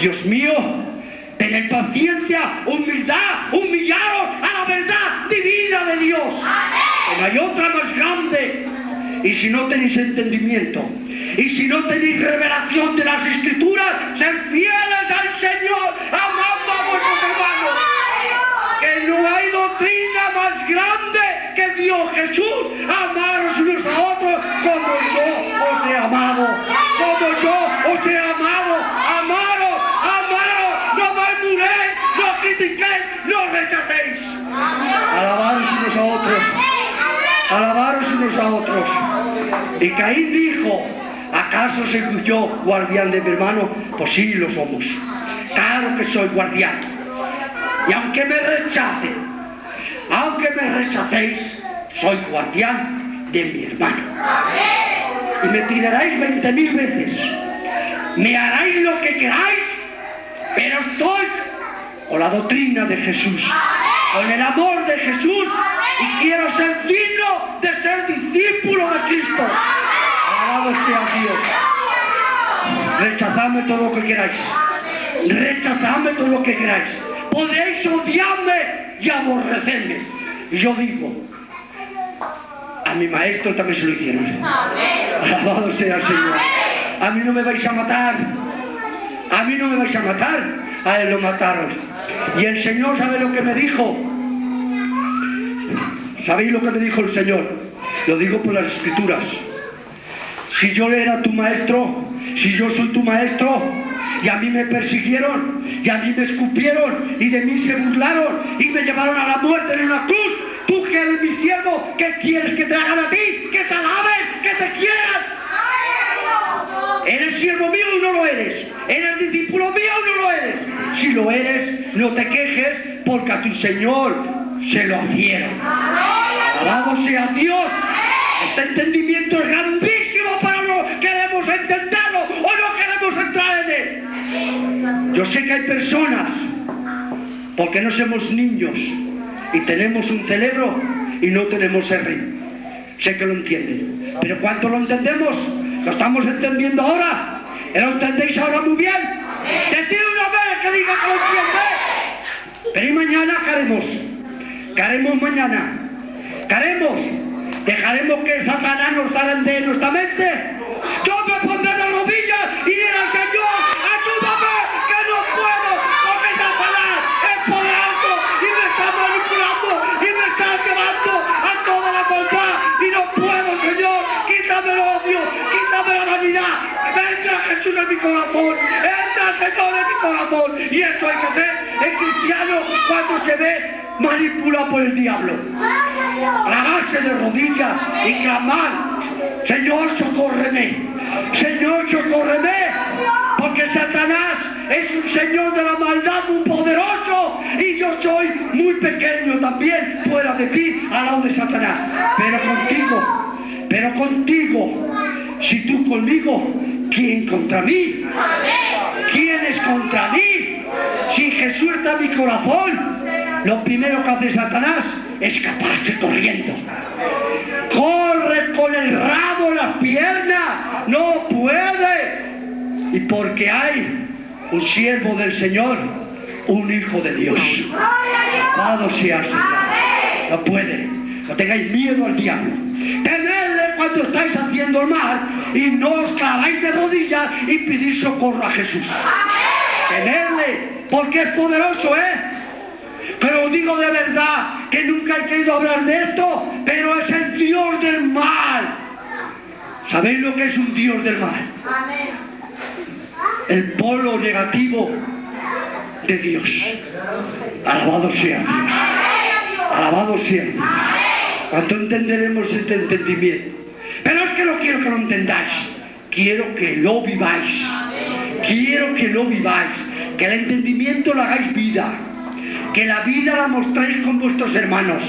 Dios mío, tener paciencia, humildad, humillaros a la verdad divina de Dios. No hay otra más grande. Y si no tenéis entendimiento, y si no tenéis revelación de las escrituras, sed fieles al Señor, amando a vuestros hermanos. Que no hay doctrina más grande que Dios Jesús, amaros unos a otros como yo os he amado, como yo os he amado, amaros, amaros, no murmuréis, no critiquéis, no rechacéis. Alabaros unos a otros, alabaros unos a otros. Y Caín dijo, ¿acaso soy yo guardián de mi hermano? Pues sí, lo somos. Claro que soy guardián. Y aunque me rechacen, aunque me rechacéis, soy guardián de mi hermano. Y me tiraréis veinte mil veces. Me haráis lo que queráis, pero estoy con la doctrina de Jesús, con el amor de Jesús y quiero ser digno de ser discípulo de Cristo. Alabado sea Dios. Todo lo que queráis. Rechazadme todo lo que queráis. Podéis odiarme y aborrecerme. Y yo digo, a mi maestro también se lo hicieron. Alabado sea el Señor. A mí no me vais a matar. A mí no me vais a matar. A él lo mataron. Y el Señor sabe lo que me dijo. ¿Sabéis lo que me dijo el Señor? Lo digo por las escrituras. Si yo era tu maestro, si yo soy tu maestro y a mí me persiguieron y a mí me escupieron y de mí se burlaron y me llevaron a la muerte en una cruz, tú que eres mi siervo, ¿qué quieres que te hagan a ti? ¡Que te alaben! ¡Que te quieran! ¿Eres siervo mío o no lo eres? ¿Eres discípulo mío o no lo eres? Si lo eres, no te quejes porque a tu Señor se lo hicieron. ¡Alabado sea Dios! Este entendimiento es grande Yo sé que hay personas, porque no somos niños y tenemos un cerebro y no tenemos R. Sé que lo entienden. Pero ¿cuánto lo entendemos? ¿Lo estamos entendiendo ahora? ¿Lo entendéis ahora muy bien? Decid una vez que diga que lo entiende. Pero ¿y mañana qué haremos? ¿Qué haremos mañana? ¿Qué haremos? ¿Dejaremos que Satanás nos zarandee en nuestra mente? Yo me pondré de rodillas y diré al Señor, ayúdame, que no puedo, porque Satanás es poderoso y me está manipulando y me está llevando a toda la maldad y no puedo, Señor, quítame el odio, vanidad, entra Jesús en mi corazón, entra Señor en mi corazón. Y esto hay que hacer el cristiano cuando se ve manipulado por el diablo. Clavarse de rodillas y clamar, Señor, socórreme, Señor, socórreme, porque Satanás es un Señor de la maldad muy poderoso. Y yo soy muy pequeño también fuera de ti al lado de Satanás, pero contigo, pero contigo, si tú conmigo, ¿quién contra mí? ¿Quién es contra mí? Si Jesús está en mi corazón, lo primero que hace Satanás escaparse corriendo. Corre con el rabo en las piernas, no puede. Y porque hay un siervo del Señor, un hijo de Dios. Amado sea el Señor. No puede. No tengáis miedo al diablo. Cuando estáis haciendo el mal y no os claváis de rodillas y pedís socorro a Jesús. Temerle, porque es poderoso, ¿eh? Pero digo de verdad que nunca he querido hablar de esto, pero es el Dios del mal. ¿Sabéis lo que es un Dios del mal? El polo negativo de Dios. Alabado sea Dios. Alabado sea Dios. ¿Cuánto entenderemos este entendimiento? Pero es que no quiero que lo entendáis. Quiero que lo viváis. Quiero que lo viváis. Que el entendimiento lo hagáis vida que la vida la mostréis con vuestros hermanos,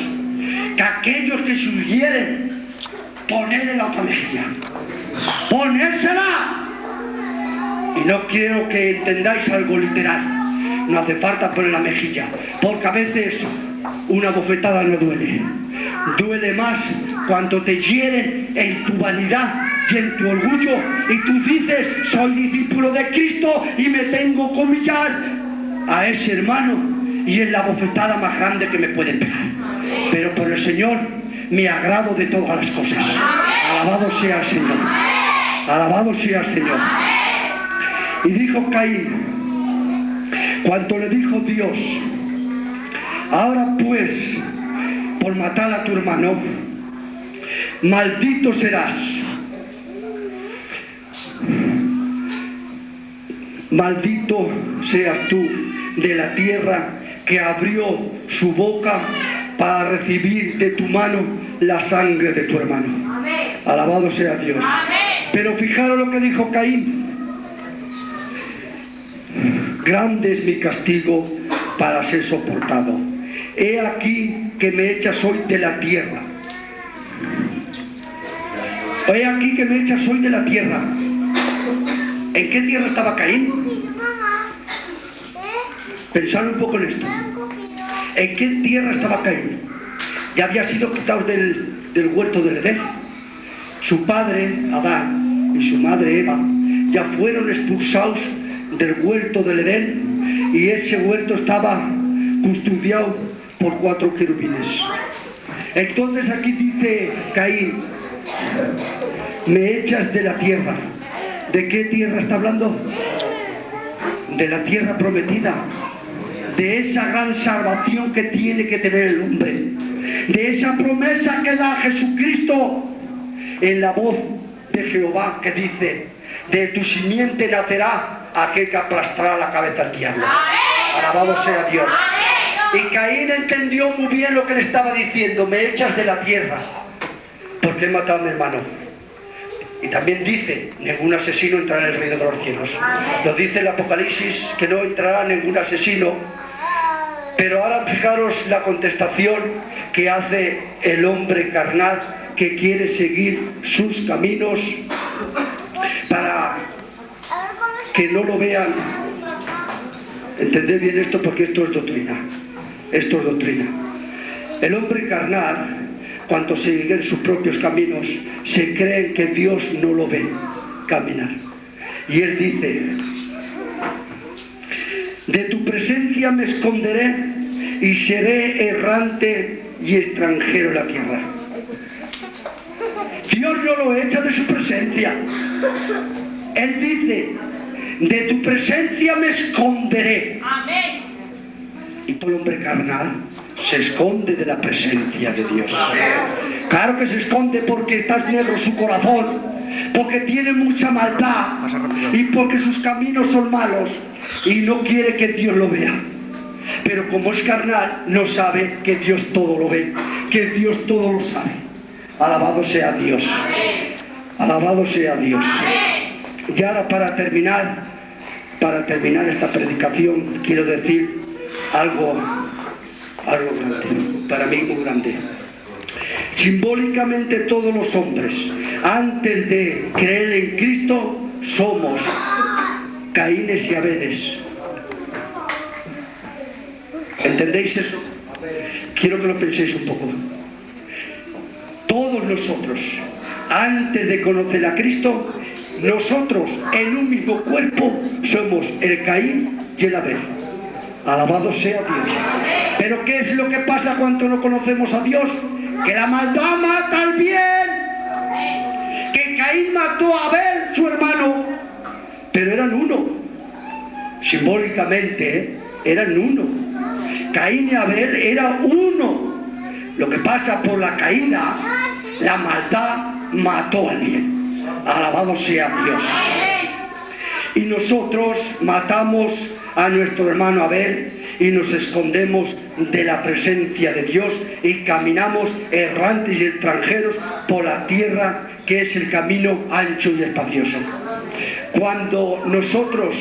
que aquellos que sugieren ponerle la otra mejilla, ponérsela. Y no quiero que entendáis algo literal, no hace falta poner la mejilla, porque a veces una bofetada no duele, duele más cuando te hieren en tu vanidad y en tu orgullo y tú dices, soy discípulo de Cristo y me tengo que humillar a ese hermano y es la bofetada más grande que me pueden pegar. Pero por el Señor me agrado de todas las cosas. Alabado sea el Señor. Alabado sea el Señor. Y dijo Caín, cuando le dijo Dios, ahora pues, por matar a tu hermano, maldito serás. Maldito seas tú de la tierra que abrió su boca para recibir de tu mano la sangre de tu hermano. Alabado sea Dios. Pero fijaros lo que dijo Caín. Grande es mi castigo para ser soportado. He aquí que me echas hoy de la tierra. He aquí que me echas hoy de la tierra. ¿En qué tierra estaba Caín? Pensad un poco en esto. ¿En qué tierra estaba Caín? Ya había sido quitado del, del huerto del Edén. Su padre, Adán, y su madre, Eva, ya fueron expulsados del huerto del Edén y ese huerto estaba custodiado por cuatro querubines. Entonces aquí dice Caín, me echas de la tierra. ¿De qué tierra está hablando? De la tierra prometida, de esa gran salvación que tiene que tener el hombre, de esa promesa que da Jesucristo en la voz de Jehová que dice, de tu simiente nacerá aquel que aplastará la cabeza al diablo. Alabado sea Dios. Y Caín entendió muy bien lo que le estaba diciendo, me echas de la tierra, porque he matado a mi hermano. Y también dice, ningún asesino entrará en el reino de los cielos. Lo dice el Apocalipsis, que no entrará ningún asesino Pero ahora fijaros la contestación que hace el hombre carnal que quiere seguir sus caminos para que no lo vean. Entended bien esto porque esto es doctrina. Esto es doctrina. El hombre carnal, cuando sigue en sus propios caminos, se cree que Dios no lo ve caminar. Y él dice, de tu presencia me esconderé y seré errante y extranjero en la tierra. Dios no lo echa de su presencia. Él dice, de tu presencia me esconderé. Amén. Y todo hombre carnal se esconde de la presencia de Dios. Claro que se esconde porque está negro su corazón, porque tiene mucha maldad y porque sus caminos son malos y no quiere que Dios lo vea. Pero como es carnal, no sabe que Dios todo lo ve, que Dios todo lo sabe. Alabado sea Dios. Alabado sea Dios. Y ahora para terminar, para terminar esta predicación, quiero decir algo, algo grande, para mí muy grande. Simbólicamente todos los hombres, antes de creer en Cristo, somos Caínes y Abeles. ¿Entendéis eso? Quiero que lo penséis un poco. Todos nosotros, antes de conocer a Cristo, nosotros en un mismo cuerpo somos el Caín y el Abel. Alabado sea Dios. Pero ¿qué es lo que pasa cuando no conocemos a Dios? Que la maldad mata al bien. Que Caín mató a Abel, su hermano, pero eran uno. Simbólicamente, ¿eh? eran uno. Caín y Abel era uno. Lo que pasa por la caída, la maldad mató al bien. Alabado sea Dios. Y nosotros matamos a nuestro hermano Abel y nos escondemos de la presencia de Dios y caminamos errantes y extranjeros por la tierra que es el camino ancho y espacioso. Cuando nosotros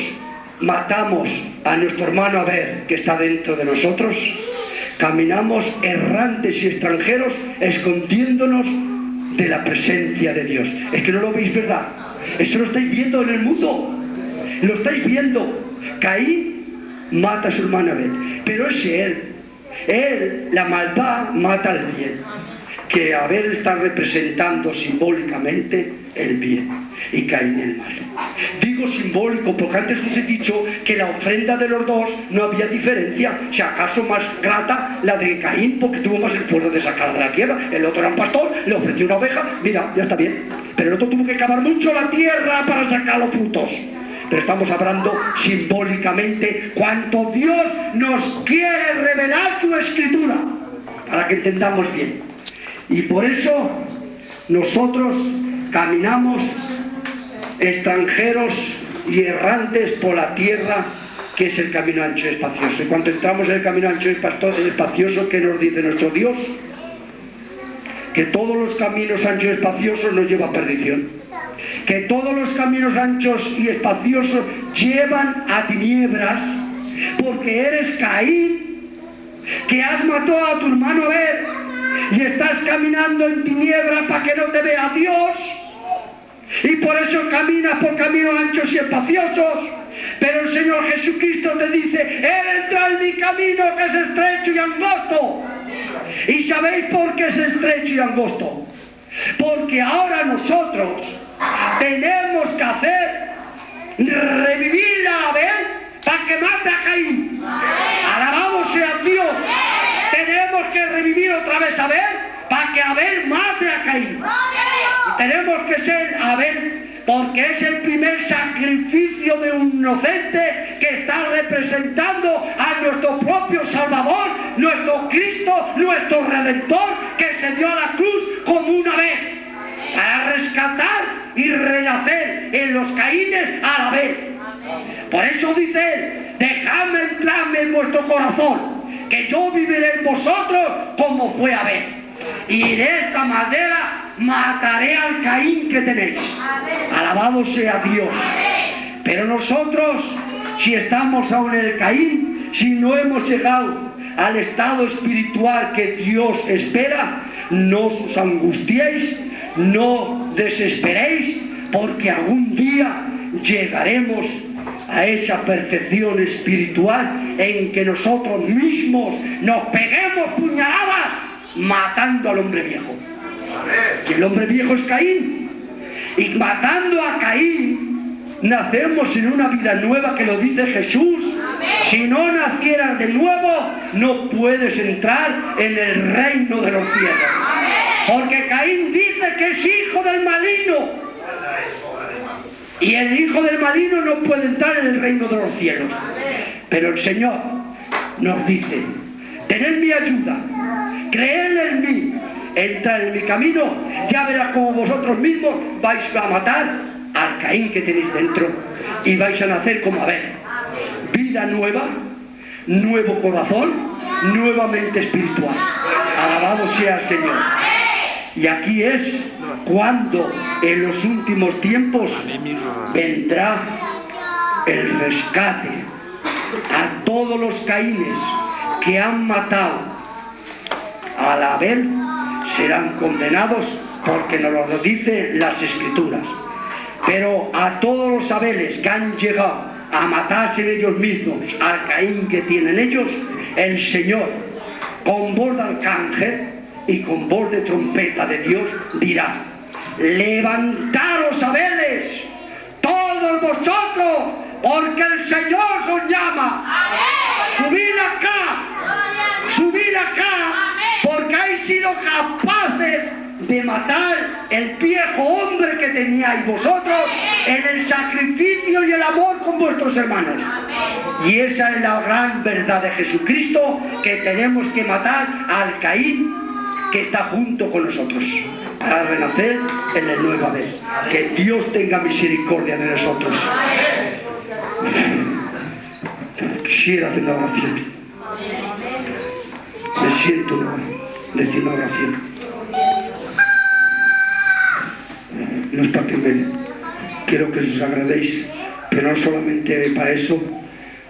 matamos a nuestro hermano Abel que está dentro de nosotros, caminamos errantes y extranjeros escondiéndonos de la presencia de Dios. Es que no lo veis, ¿verdad? Eso lo estáis viendo en el mundo. Lo estáis viendo. Caín mata a su hermano Abel, pero es él. Él, la maldad, mata al bien. Que Abel está representando simbólicamente el bien y Caín el mal. Digo simbólico porque antes os he dicho que la ofrenda de los dos no había diferencia. Si acaso más grata la de Caín porque tuvo más esfuerzo de sacar de la tierra. El otro era un pastor, le ofreció una oveja, mira, ya está bien. Pero el otro tuvo que cavar mucho la tierra para sacar los frutos. Pero estamos hablando simbólicamente cuánto Dios nos quiere revelar su escritura para que entendamos bien. Y por eso nosotros caminamos extranjeros y errantes por la tierra que es el camino ancho y espacioso. Y cuando entramos en el camino ancho y espacioso, ¿qué nos dice nuestro Dios? Que todos los caminos anchos y espaciosos nos llevan a perdición. Que todos los caminos anchos y espaciosos llevan a tiniebras porque eres Caín, que has matado a tu hermano Abel y estás caminando en tiniebras para que no te vea Dios y por eso caminas por caminos anchos y espaciosos. Pero el Señor Jesucristo te dice, entra en mi camino que es estrecho y angosto. ¿Y sabéis por qué es estrecho y angosto? Porque ahora nosotros tenemos que hacer revivir a Abel para que mate a Caín. Alabado sea Dios. Tenemos que revivir otra vez a Abel para que Abel mate a Caín. Tenemos que ser Abel porque es el primer sacrificio de un inocente que está representando a nuestro propio Salvador, nuestro Cristo, nuestro Redentor, que se dio a la cruz como una vez para rescatar y renacer en los caínes a la vez. Por eso dice él, dejadme entrarme en vuestro corazón, que yo viviré en vosotros como fue Abel. Y de esta manera mataré al Caín que tenéis. Alabado sea Dios. Pero nosotros, si estamos aún en el Caín, si no hemos llegado al estado espiritual que Dios espera, no os angustiéis, no desesperéis, porque algún día llegaremos a esa perfección espiritual en que nosotros mismos nos peguemos puñaladas matando al hombre viejo. Y el hombre viejo es Caín. Y matando a Caín, nacemos en una vida nueva que lo dice Jesús. Si no nacieras de nuevo, no puedes entrar en el reino de los cielos. Porque Caín dice que es hijo del maligno. Y el hijo del maligno no puede entrar en el reino de los cielos. Pero el Señor nos dice, tened mi ayuda, creed en mí, entrad en mi camino, ya verás como vosotros mismos vais a matar al Caín que tenéis dentro y vais a nacer como Abel. Nueva, nuevo corazón, nuevamente espiritual. Alabado sea el Señor. Y aquí es cuando en los últimos tiempos vendrá el rescate a todos los caínes que han matado al Abel serán condenados porque nos lo dicen las escrituras pero a todos los Abeles que han llegado a matarse ellos mismos al Caín que tienen ellos el Señor con voz de arcángel y con voz de trompeta de Dios dirá levantaros Abeles todos vosotros porque el Señor os llama. Subid acá subid acá porque habéis sido capaces de matar el viejo hombre que teníais vosotros en el sacrificio y el amor con vuestros hermanos. Y esa es la gran verdad de Jesucristo, que tenemos que matar al Caín que está junto con nosotros para renacer en el nuevo Abel. Que Dios tenga misericordia de nosotros. Quisiera hacer una oración. Me siento decir una oración. No es que me... Quiero que os agradéis, pero no solamente para eso,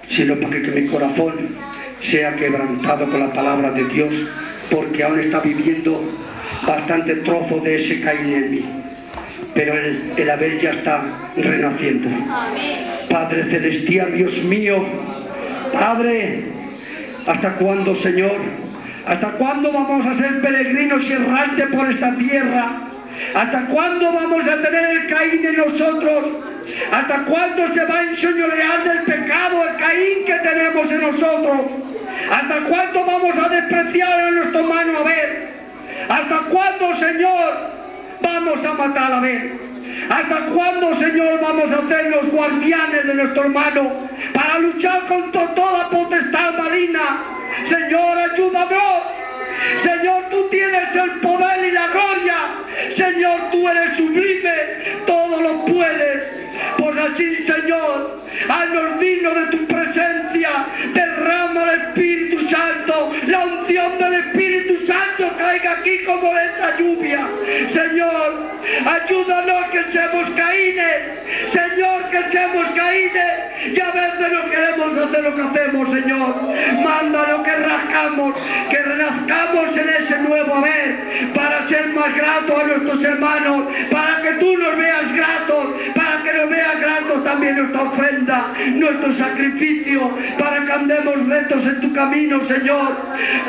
sino para que mi corazón sea quebrantado con la palabra de Dios, porque aún está viviendo bastante trozo de ese Caín en mí. Pero el, el Abel ya está renaciendo. Padre Celestial, Dios mío, Padre, ¿hasta cuándo, Señor? ¿Hasta cuándo vamos a ser peregrinos y errantes por esta tierra? ¿Hasta cuándo vamos a tener el Caín en nosotros? ¿Hasta cuándo se va a enseñorear del pecado el Caín que tenemos en nosotros? ¿Hasta cuándo vamos a despreciar a nuestro hermano Abel? ¿Hasta cuándo, Señor, vamos a matar a Abel? ¿Hasta cuándo, Señor, vamos a ser los guardianes de nuestro hermano para luchar contra toda aquí como esa lluvia. Señor, ayúdanos que seamos caínes. Señor, que seamos caínes. Y a veces no queremos hacer lo que hacemos, Señor. Mándanos que rascamos, que renazcamos en ese nuevo haber para ser más gratos a nuestros hermanos, para que tú nos veas gratos, que nos veas gratos también nuestra ofrenda, nuestro sacrificio, para que andemos rectos en tu camino, Señor.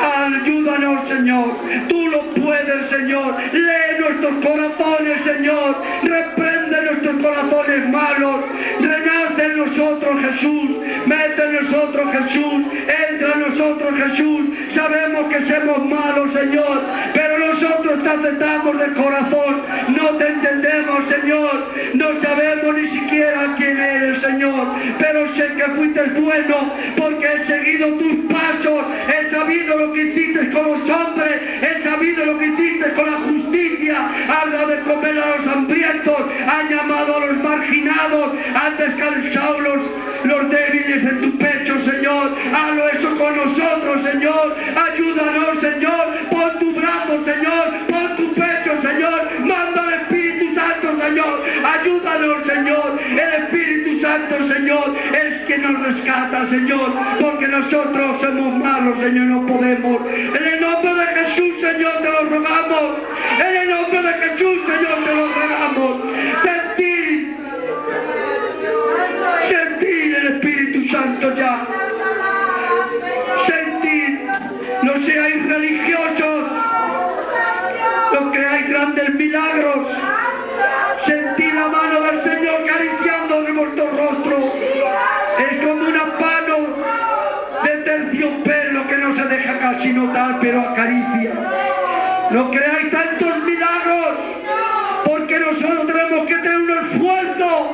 Ayúdanos, Señor. Tú lo puedes, Señor. Lee nuestros corazones, Señor. Reprende nuestros corazones malos. Renace en nosotros, Jesús. Mete en nosotros, Jesús. Entra en nosotros, Jesús. Sabemos que somos malos, Señor. Nosotros te aceptamos de corazón. No te entendemos, Señor. No sabemos ni siquiera quién eres, Señor. Pero sé que fuiste bueno porque he seguido tus pasos. He sabido lo que hiciste con los hombres. He sabido lo que hiciste con la justicia. Has dado de comer a los hambrientos. Han llamado a los marginados. Han descansado los, los débiles en tu pecho, Señor. Hazlo eso nosotros, Señor. Ayúdanos, Señor. Pon tu brazo, Señor. Pon tu pecho, Señor. Manda al Espíritu Santo, Señor. Ayúdanos, Señor. El Espíritu Santo, Señor, es que nos rescata, Señor, porque nosotros somos malos, Señor, no podemos. En el nombre de Jesús, Señor, te lo rogamos. En el nombre de Jesús, Señor, te lo rogamos. Sentir, sentir el Espíritu Santo ya. Pero acaricia. No creáis tantos milagros, porque nosotros tenemos que tener un esfuerzo,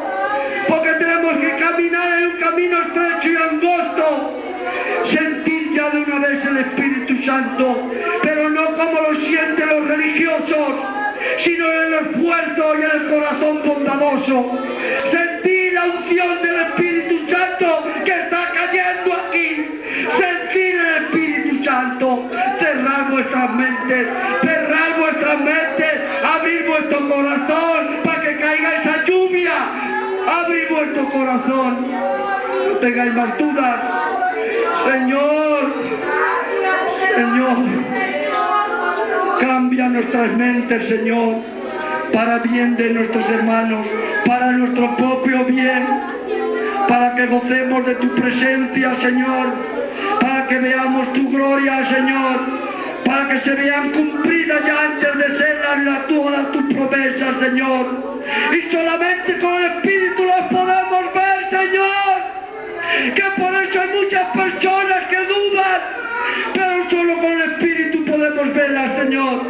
porque tenemos que caminar en un camino estrecho y angosto. Sentir ya de una vez el Espíritu Santo, pero no como lo sienten los religiosos, sino en el esfuerzo y en el corazón bondadoso. Sentir la unción del Espíritu vuestras mentes, vuestras mentes, abrir vuestro corazón para que caiga esa lluvia. Abrir vuestro corazón. No tengáis más dudas. Señor, Señor, cambia nuestras mentes, Señor, para bien de nuestros hermanos, para nuestro propio bien, para que gocemos de tu presencia, Señor, para que veamos tu gloria, Señor, para que se vean cumplidas ya antes de ser las todas tus promesas, Señor. Y solamente con el Espíritu las podemos ver, Señor que por eso hay muchas personas que dudan, pero solo con el Espíritu podemos verlas, Señor.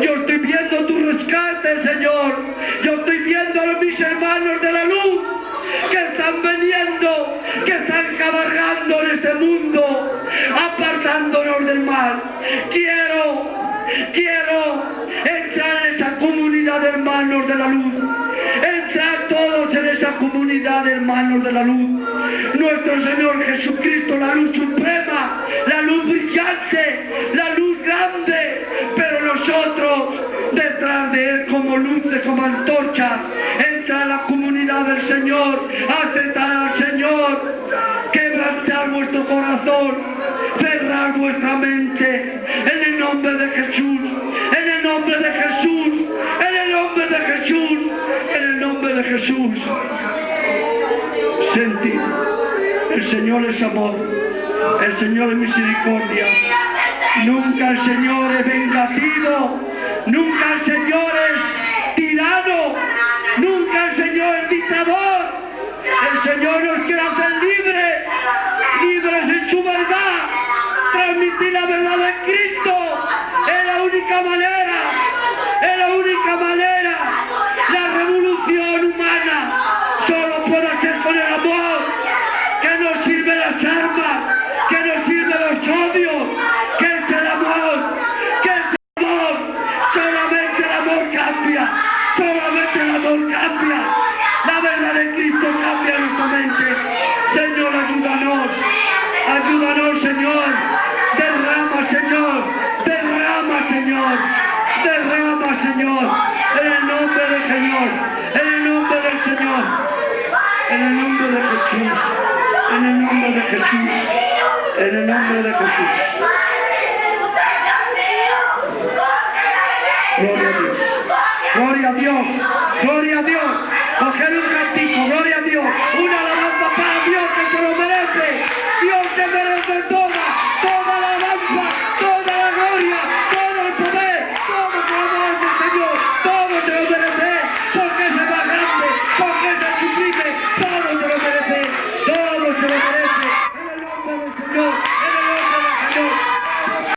Yo estoy viendo tu rescate, Señor. Yo estoy viendo a mis hermanos de la luz que están veniendo, que están cabalgando en este mundo, apartándonos del mal. Quiero, quiero entrar en esa comunidad de hermanos de la luz. Entrar todos en esa comunidad de hermanos de la luz. Nuestro Señor Jesucristo, la luz suprema, la luz brillante, la luz grande, pero nosotros detrás de Él como luces, como antorcha, entra a la comunidad del Señor, aceptar cerrar vuestra mente, en el nombre de Jesús, en el nombre de Jesús, en el nombre de Jesús, en el nombre de Jesús. Sentir, el Señor es amor, el Señor es misericordia. Nunca el Señor es vengativo, nunca el Señor única manera, es la única manera. La revolución humana Gloria a Dios. Gloria a Dios. Gloria a Dios.